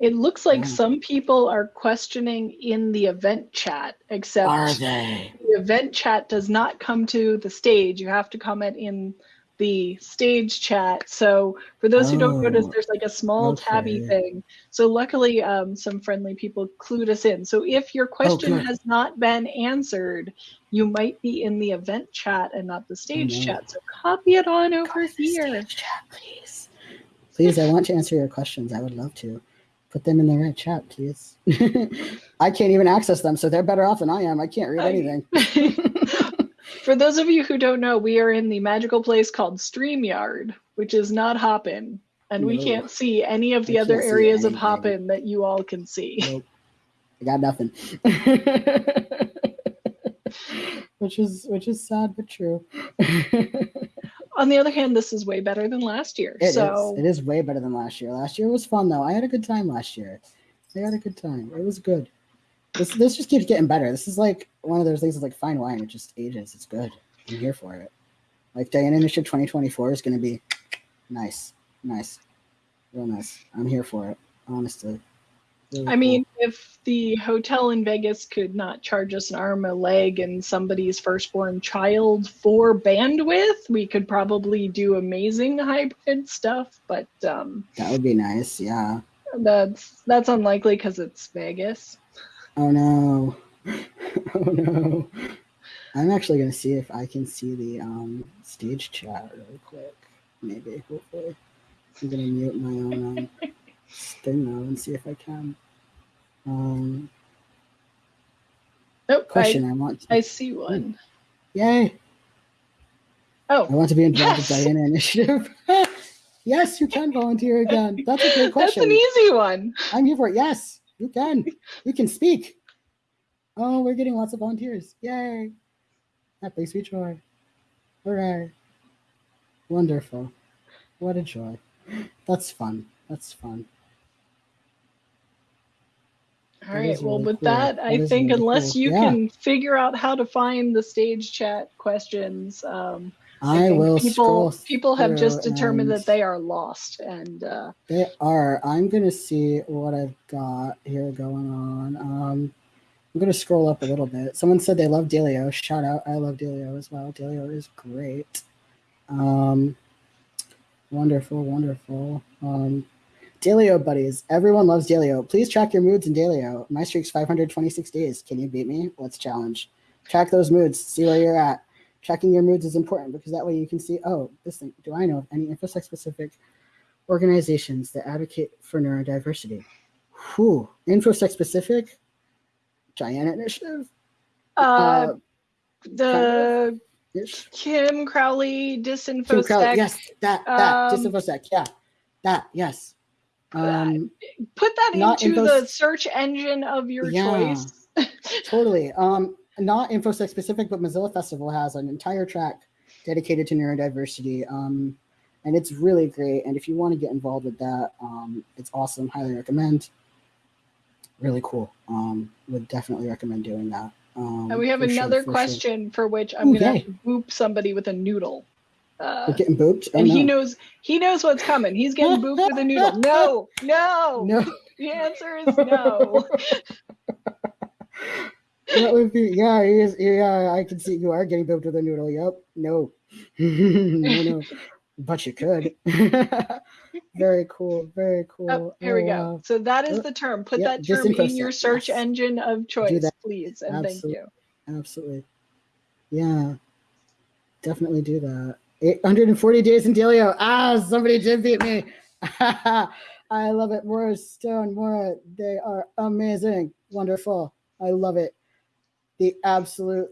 It looks like Yeah. some people are questioning in the event chat, except Are they? the event chat does not come to the stage. You have to comment in the stage chat. So for those who don't notice, Oh, there's like a small tabby okay. thing. So luckily, um, some friendly people clued us in. So if your question good. has not been answered, you might be in the event chat and not the stage no. chat. So copy it on over Go to the here. stage chat, please. Please, I want to answer your questions. I would love to. Put them in the right chat, please. I can't even access them, so they're better off than I am. I can't read anything. For those of you who don't know, we are in the magical place called StreamYard, which is not Hopin, and we can't see any of the I other areas of. Hopin that you all can see. Nope. I got nothing. which is which is sad but true. It On the other hand, this is way better than last year. is. so It is way better than last year. Last year was fun though. I had a good time last year. I had a good time. It was good. This this just keeps getting better. This is like one of those things that's like fine wine. It just ages. It's good. I'm here for it. Like Diana Initiative 2024 is going to be nice, nice, real nice. I'm here for it. Honestly. I mean, if the hotel in Vegas could not charge us an arm, a leg, and somebody's firstborn child for bandwidth, we could probably do amazing hybrid stuff. But um, that would be nice. Yeah. that's that's unlikely because it's Vegas. Oh no. oh no. I'm actually gonna see if I can see the um stage chat really quick. Maybe, hopefully. I'm gonna mute my own um, thing now and see if I can. Um Nope, question I, want to I, I see one. Yay! Oh, I want to be involved with Yes! Diana Initiative. yes, you can volunteer again. That's a great question. that's an easy one. I'm here for it. Yes, you can. You can speak. Oh, we're getting lots of volunteers. Yay. That brings me joy. Hooray. Wonderful. What a joy. That's fun. That's fun. All That Well, with cool. that, That I think really unless cool. you Yeah. can figure out how to find the stage chat questions, um, I, think will people people have just determined that they are lost, and uh, They are. I'm gonna see what I've got here going on. Um, I'm gonna scroll up a little bit. Someone said they love Daylio. Shout out! I love Daylio as well. Daylio is great. Um, wonderful, wonderful. Um, Daylio buddies, everyone loves Daylio. Please track your moods in Daylio. My streak's 526 days. Can you beat me? Let's challenge. Track those moods. See where you're at. Tracking your moods is important because that way you can see. Oh, this thing. Do I know of any infosec specific organizations that advocate for neurodiversity. Whew. InfoSec specific, Diana Initiative. uh, the ish. Kim Crowley disinfosec. Kim Crowley. Yes, that, that, um, disinfosec, yeah, that, yes. Um, Put that into the search engine of your Yeah. choice. totally. Um, not InfoSec specific, but Mozilla Festival has an entire track dedicated to neurodiversity. Um, and it's really great. And if you want to get involved with that, um, it's awesome. Highly recommend. Really cool. Um, would definitely recommend doing that. Um, And we have sure, another sure. question for which I'm Ooh, gonna yay. have to boop somebody with a noodle. Uh, We're getting booped. Oh, and he knows he knows what's coming. He's getting booped with a noodle. No, no, No, The answer is no. that would be yeah. He is, yeah, I can see you are getting booped with a noodle. Yep. No, no, no. But you could. very cool. Very cool. Oh, here we go. wow. So that is Oh, the term. Put yeah, that term in your search yes. engine of choice, please, and thank you. Absolutely. Yeah. Definitely do that. 840 days in Daylio. Ah, somebody did beat me. I love it. Mora Stone, Mora, they are amazing. Wonderful. I love it. The absolute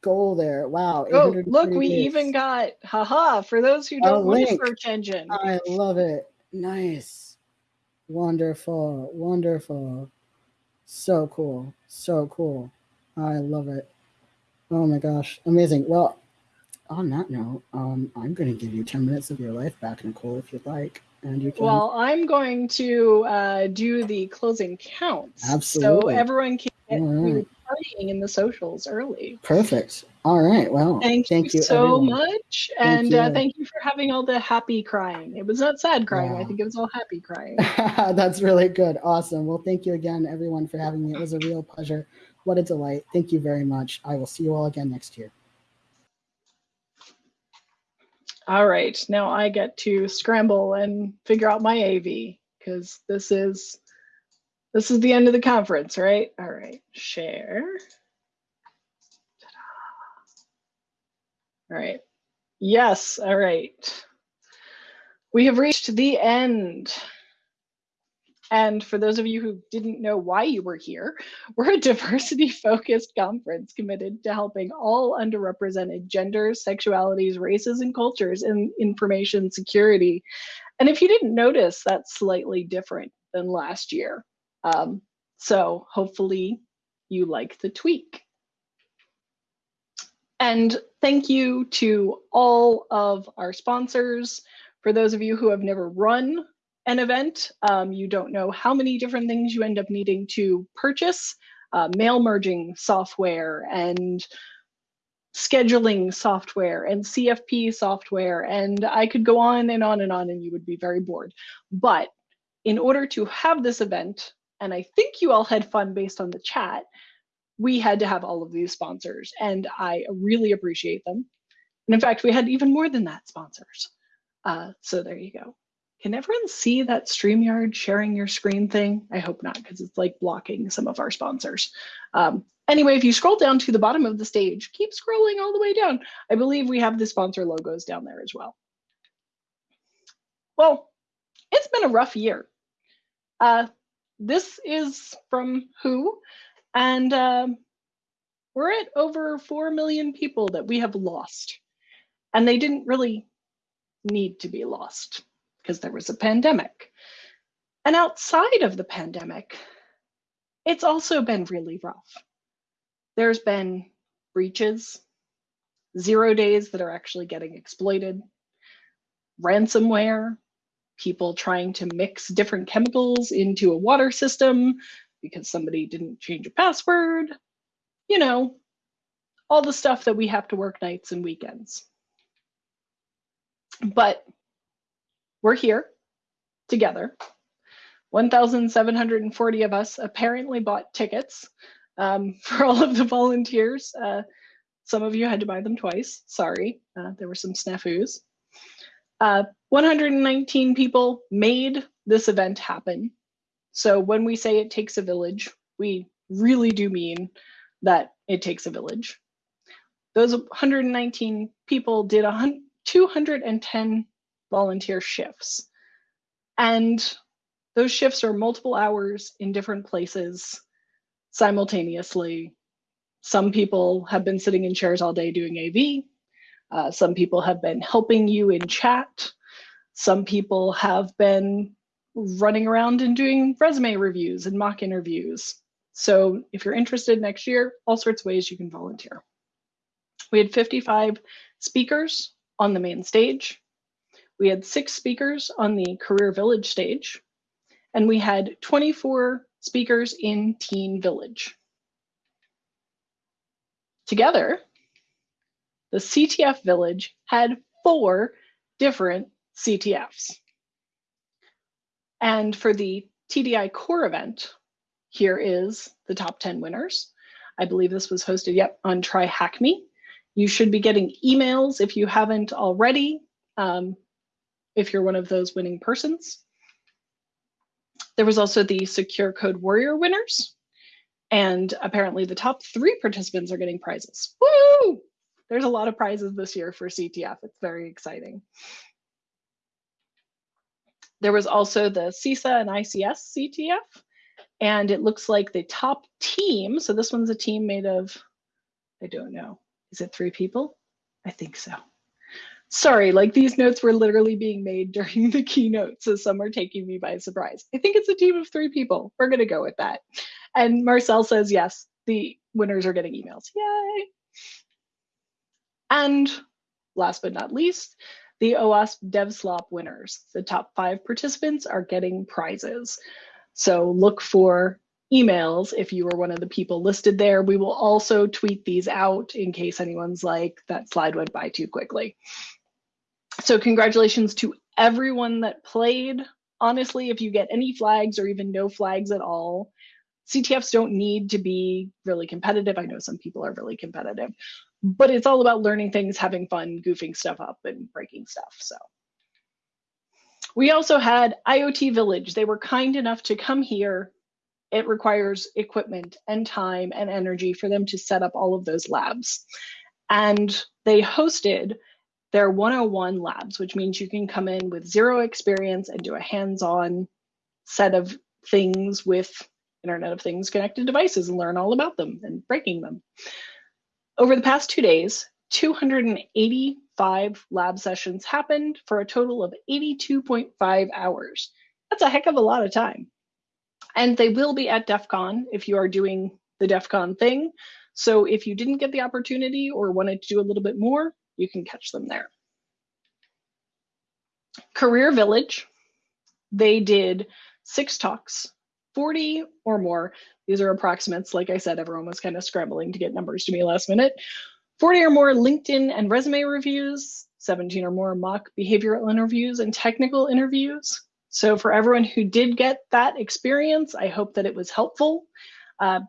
goal there. Wow. Oh, look, we days. even got haha for those who don't want a search engine. I love it. Nice. Wonderful. Wonderful. So cool. So cool. I love it. Oh my gosh. Amazing. Well, on that note, um, I'm going to give you 10 minutes of your life back, Nicole, if you'd like. And you can. Well, I'm going to uh, do the closing counts. So everyone can get right. you partying in the socials early. Perfect. All right. Well, Thank, thank you, you, so everyone. much. Thank and Uh, thank you for having all the happy crying. It was not sad crying. I think it was all happy crying. That's really good. Awesome. Well, thank you again, everyone, for having me. It was a real pleasure. What a delight. Thank you very much. I will see you all again next year. All right, now I get to scramble and figure out my AV because this is this is the end of the conference, right? All right, share. All right. Yes, all right. We have reached the end. And for those of you who didn't know why you were here, we're a diversity focused conference committed to helping all underrepresented genders, sexualities, races, and cultures in information security. And if you didn't notice, that's slightly different than last year. Um, so hopefully you like the tweak. And thank you to all of our sponsors. For those of you who have never run an event, um, you don't know how many different things you end up needing to purchase, uh, mail merging software and scheduling software and CFP software. And I could go on and on and on and you would be very bored. But in order to have this event, and I think you all had fun based on the chat, we had to have all of these sponsors and I really appreciate them. And in fact, we had even more than that sponsors. Uh, so there you go. Can everyone see that StreamYard sharing your screen thing? I hope not, because it's like blocking some of our sponsors. Um, anyway, if you scroll down to the bottom of the stage, keep scrolling all the way down. I believe we have the sponsor logos down there as well. Well, it's been a rough year. Uh, this is from WHO, and um, we're at over 4 million people that we have lost. And they didn't really need to be lost because there was a pandemic. And outside of the pandemic, it's also been really rough. There's been breaches, zero days that are actually getting exploited, ransomware, people trying to mix different chemicals into a water system because somebody didn't change a password, you know, all the stuff that we have to work nights and weekends. But we're here together. 1,740 of us apparently bought tickets um, for all of the volunteers. Uh, some of you had to buy them twice. Sorry, uh, there were some snafus. Uh, 119 people made this event happen. So when we say it takes a village, we really do mean that it takes a village. Those 119 people did 210 volunteer shifts. And those shifts are multiple hours in different places simultaneously. Some people have been sitting in chairs all day doing AV. Uh, some people have been helping you in chat. Some people have been running around and doing resume reviews and mock interviews. So if you're interested next year, all sorts of ways you can volunteer. We had 55 speakers on the main stage. We had six speakers on the Career Village stage, and we had 24 speakers in Teen Village. Together, the CTF Village had four different CTFs. And for the TDI core event, here is the top 10 winners. I believe this was hosted, yep, on Try Hack Me. You should be getting emails if you haven't already, um, if you're one of those winning persons. There was also the Secure Code Warrior winners. And apparently the top three participants are getting prizes. Woo! There's a lot of prizes this year for CTF. It's very exciting. There was also the CISA and ICS CTF. And it looks like the top team, so this one's a team made of, I don't know, is it three people? I think so. Sorry, like these notes were literally being made during the keynote, so some are taking me by surprise. I think it's a team of three people. We're gonna go with that. and Marcel says yes, the winners are getting emails. Yay! And last but not least, the OWASP DevSlop winners. The top five participants are getting prizes. So look for emails if you were one of the people listed there. We will also tweet these out in case anyone's like, that slide went by too quickly. So congratulations to everyone that played. Honestly, if you get any flags or even no flags at all, CTFs don't need to be really competitive. I know some people are really competitive, but it's all about learning things, having fun, goofing stuff up, and breaking stuff. So we also had IoT Village. They were kind enough to come here. It requires equipment and time and energy for them to set up all of those labs. And they hosted their 101 labs, which means you can come in with zero experience and do a hands-on set of things with Internet of Things connected devices and learn all about them and breaking them. Over the past two days, 285 lab sessions happened for a total of 82.5 hours. That's a heck of a lot of time. And they will be at DEF CON if you are doing the DEF CON thing. So if you didn't get the opportunity or wanted to do a little bit more, you can catch them there. Career Village, they did six talks, 40 or more. These are approximates. Like I said, everyone was kind of scrambling to get numbers to me last minute. 40 or more LinkedIn and resume reviews, 17 or more mock behavioral interviews and technical interviews. So for everyone who did get that experience, I hope that it was helpful. Uh,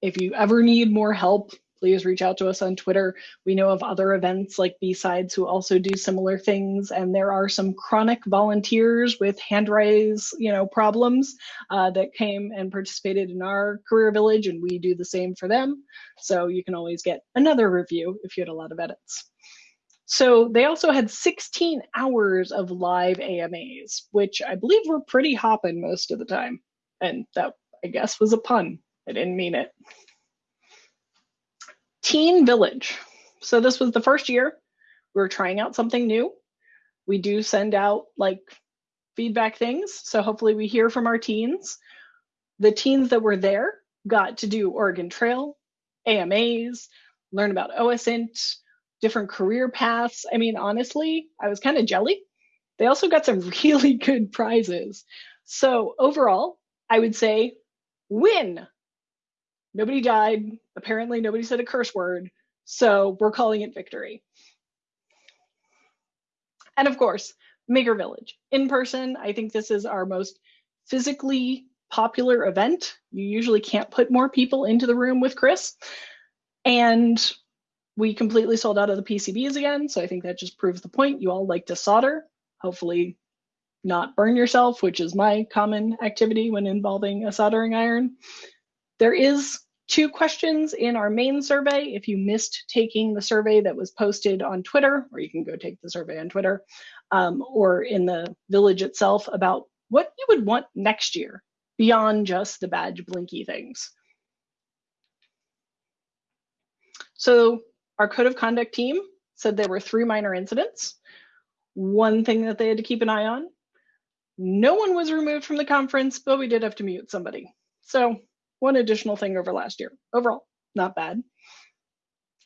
if you ever need more help, please reach out to us on Twitter. We know of other events like B-Sides who also do similar things, and there are some chronic volunteers with hand raise, you know, problems uh, that came and participated in our career village, and we do the same for them. So you can always get another review if you had a lot of edits. So they also had 16 hours of live AMAs, which I believe were pretty hopping most of the time. And that, I guess, was a pun. I didn't mean it. Teen Village. So this was the first year we were trying out something new. We do send out like feedback things. So hopefully we hear from our teens. The teens that were there got to do Oregon Trail, AMAs, learn about OSINT, different career paths. I mean, honestly, I was kind of jelly. They also got some really good prizes. So overall, I would say win Nobody died. Apparently, nobody said a curse word. So we're calling it victory. And of course, Maker Village in person. I think this is our most physically popular event. You usually can't put more people into the room with Chris. And we completely sold out of the PCBs again. So I think that just proves the point. You all like to solder, hopefully not burn yourself, which is my common activity when involving a soldering iron. There is two questions in our main survey. If you missed taking the survey that was posted on Twitter, or you can go take the survey on Twitter, um, or in the village itself about what you would want next year beyond just the badge blinky things. So our code of conduct team said there were three minor incidents. One thing that they had to keep an eye on. No one was removed from the conference, but we did have to mute somebody. So one additional thing over last year. Overall, not bad.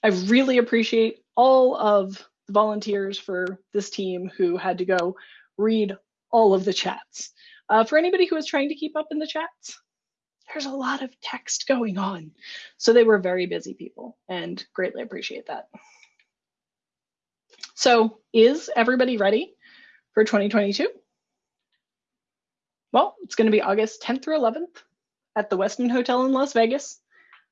I really appreciate all of the volunteers for this team who had to go read all of the chats. Uh, for anybody who was trying to keep up in the chats, there's a lot of text going on. So they were very busy people and greatly appreciate that. So is everybody ready for 2022? Well, it's going to be August 10th through 11th at the Westin Hotel in Las Vegas.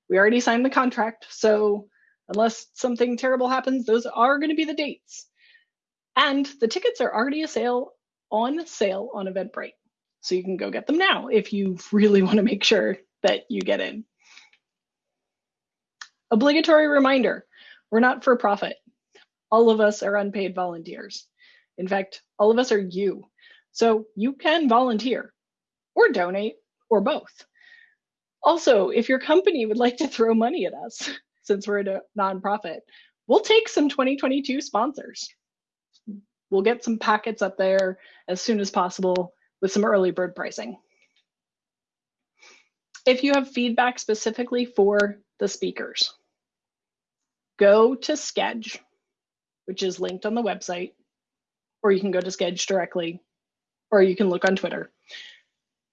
We already signed the contract, so unless something terrible happens, those are going to be the dates. And the tickets are already a sale on sale on Eventbrite. So you can go get them now if you really want to make sure that you get in. Obligatory reminder, we're not for profit. All of us are unpaid volunteers. In fact, all of us are you. So you can volunteer or donate or both. Also, if your company would like to throw money at us, since we're a nonprofit, we'll take some 2022 sponsors. We'll get some packets up there as soon as possible with some early bird pricing. if you have feedback specifically for the speakers, go to Sched, which is linked on the website, or you can go to Sched directly, or you can look on Twitter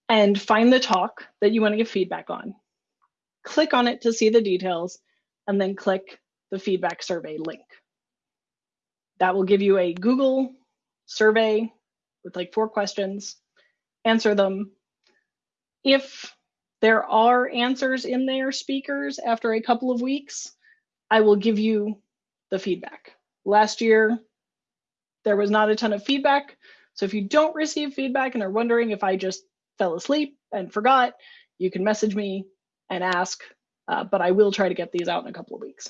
and find the talk that you want to give feedback on. Click on it to see the details, and then click the feedback survey link. That will give you a Google survey with like four questions. Answer them. If there are answers in there, speakers, after a couple of weeks, I will give you the feedback. Last year, there was not a ton of feedback. So if you don't receive feedback and are wondering if I just fell asleep and forgot, you can message me and ask, uh, but I will try to get these out in a couple of weeks.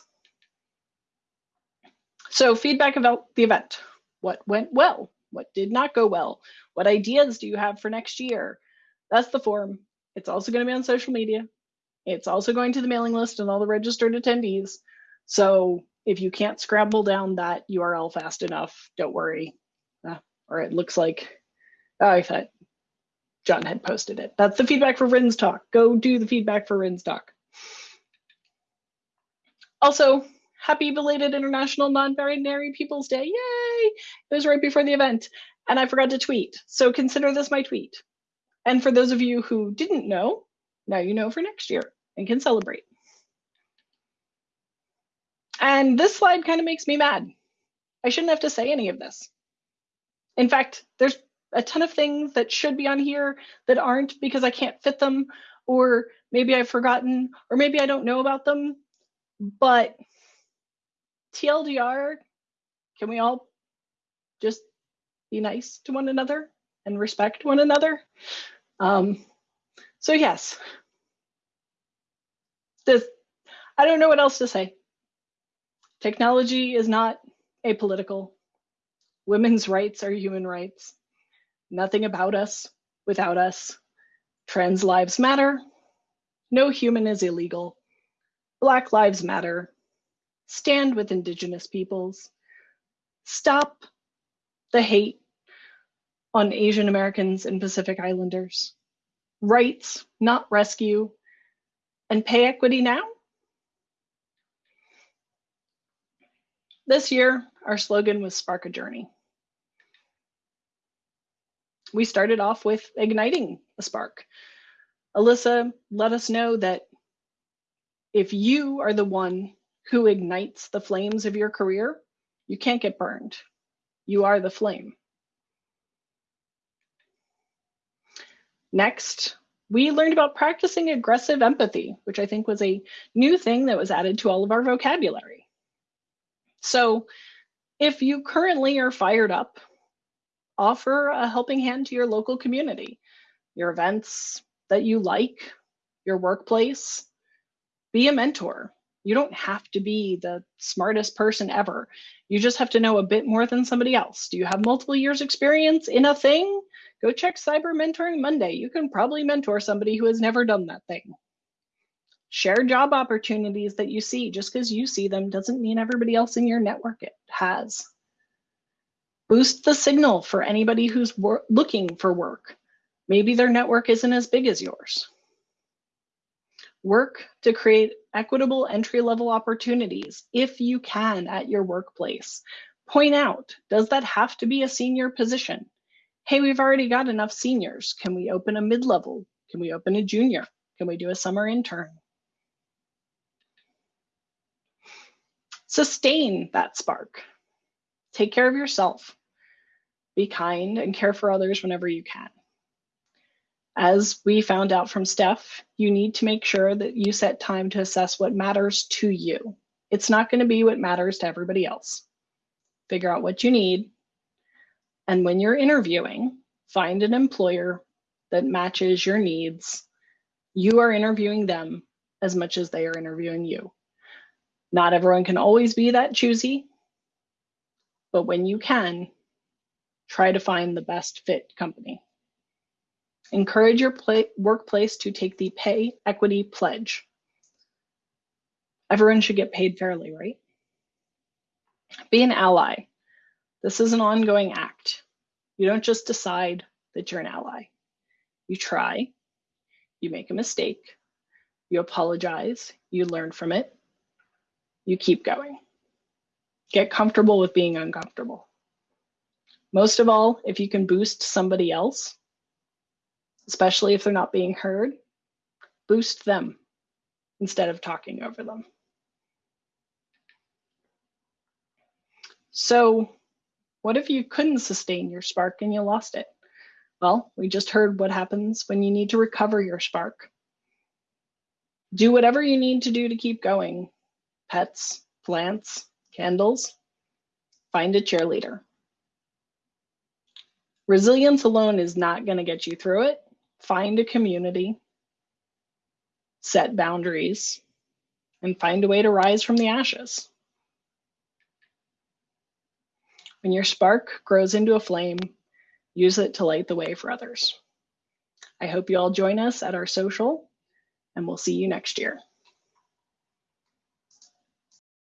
So feedback about the event. What went well? What did not go well? What ideas do you have for next year? That's the form. It's also going to be on social media. It's also going to the mailing list and all the registered attendees. So if you can't scramble down that URL fast enough, don't worry. Uh, or it looks like, oh, I thought John had posted it. That's the feedback for Rin's talk. Go do the feedback for Rin's talk. Also, happy belated International Non-Binary Peoples Day. Yay! It was right before the event and I forgot to tweet. So consider this my tweet. And for those of you who didn't know, now you know for next year and can celebrate. And this slide kind of makes me mad. I shouldn't have to say any of this. In fact, there's a ton of things that should be on here that aren't because I can't fit them, or maybe I've forgotten, or maybe I don't know about them. But TLDR, can we all just be nice to one another and respect one another? Um, so yes, this, I don't know what else to say. Technology is not apolitical. Women's rights are human rights. Nothing about us without us. Trans lives matter. No human is illegal. Black lives matter. Stand with Indigenous peoples. Stop the hate on Asian Americans and Pacific Islanders. Rights, not rescue. And pay equity now? This year, our slogan was Spark a Journey. We started off with igniting a spark. Alyssa let us know that if you are the one who ignites the flames of your career, you can't get burned. You are the flame. Next, we learned about practicing aggressive empathy, which I think was a new thing that was added to all of our vocabulary. So if you currently are fired up, offer a helping hand to your local community, your events that you like, your workplace. Be a mentor. You don't have to be the smartest person ever. You just have to know a bit more than somebody else. Do you have multiple years experience in a thing? Go check Cyber Mentoring Monday. You can probably mentor somebody who has never done that thing. Share job opportunities that you see. Just because you see them doesn't mean everybody else in your network it has. Boost the signal for anybody who's looking for work. Maybe their network isn't as big as yours. Work to create equitable entry level opportunities if you can at your workplace. Point out, does that have to be a senior position? Hey, we've already got enough seniors. Can we open a mid level? Can we open a junior? Can we do a summer intern? Sustain that spark. Take care of yourself. Be kind and care for others whenever you can. As we found out from Steph, you need to make sure that you set time to assess what matters to you. It's not going to be what matters to everybody else. Figure out what you need. And when you're interviewing, find an employer that matches your needs. You are interviewing them as much as they are interviewing you. Not everyone can always be that choosy, but when you can, try to find the best fit company. Encourage your workplace to take the pay equity pledge. Everyone should get paid fairly, right? Be an ally. This is an ongoing act. You don't just decide that you're an ally. You try, you make a mistake, you apologize, you learn from it, you keep going. Get comfortable with being uncomfortable. Most of all, if you can boost somebody else, especially if they're not being heard, boost them instead of talking over them. So, what if you couldn't sustain your spark and you lost it? Well, we just heard what happens when you need to recover your spark. Do whatever you need to do to keep going. Pets, plants, candles. Find a cheerleader. Resilience alone is not going to get you through it. Find a community, set boundaries, and find a way to rise from the ashes. When your spark grows into a flame, use it to light the way for others. I hope you all join us at our social, and we'll see you next year.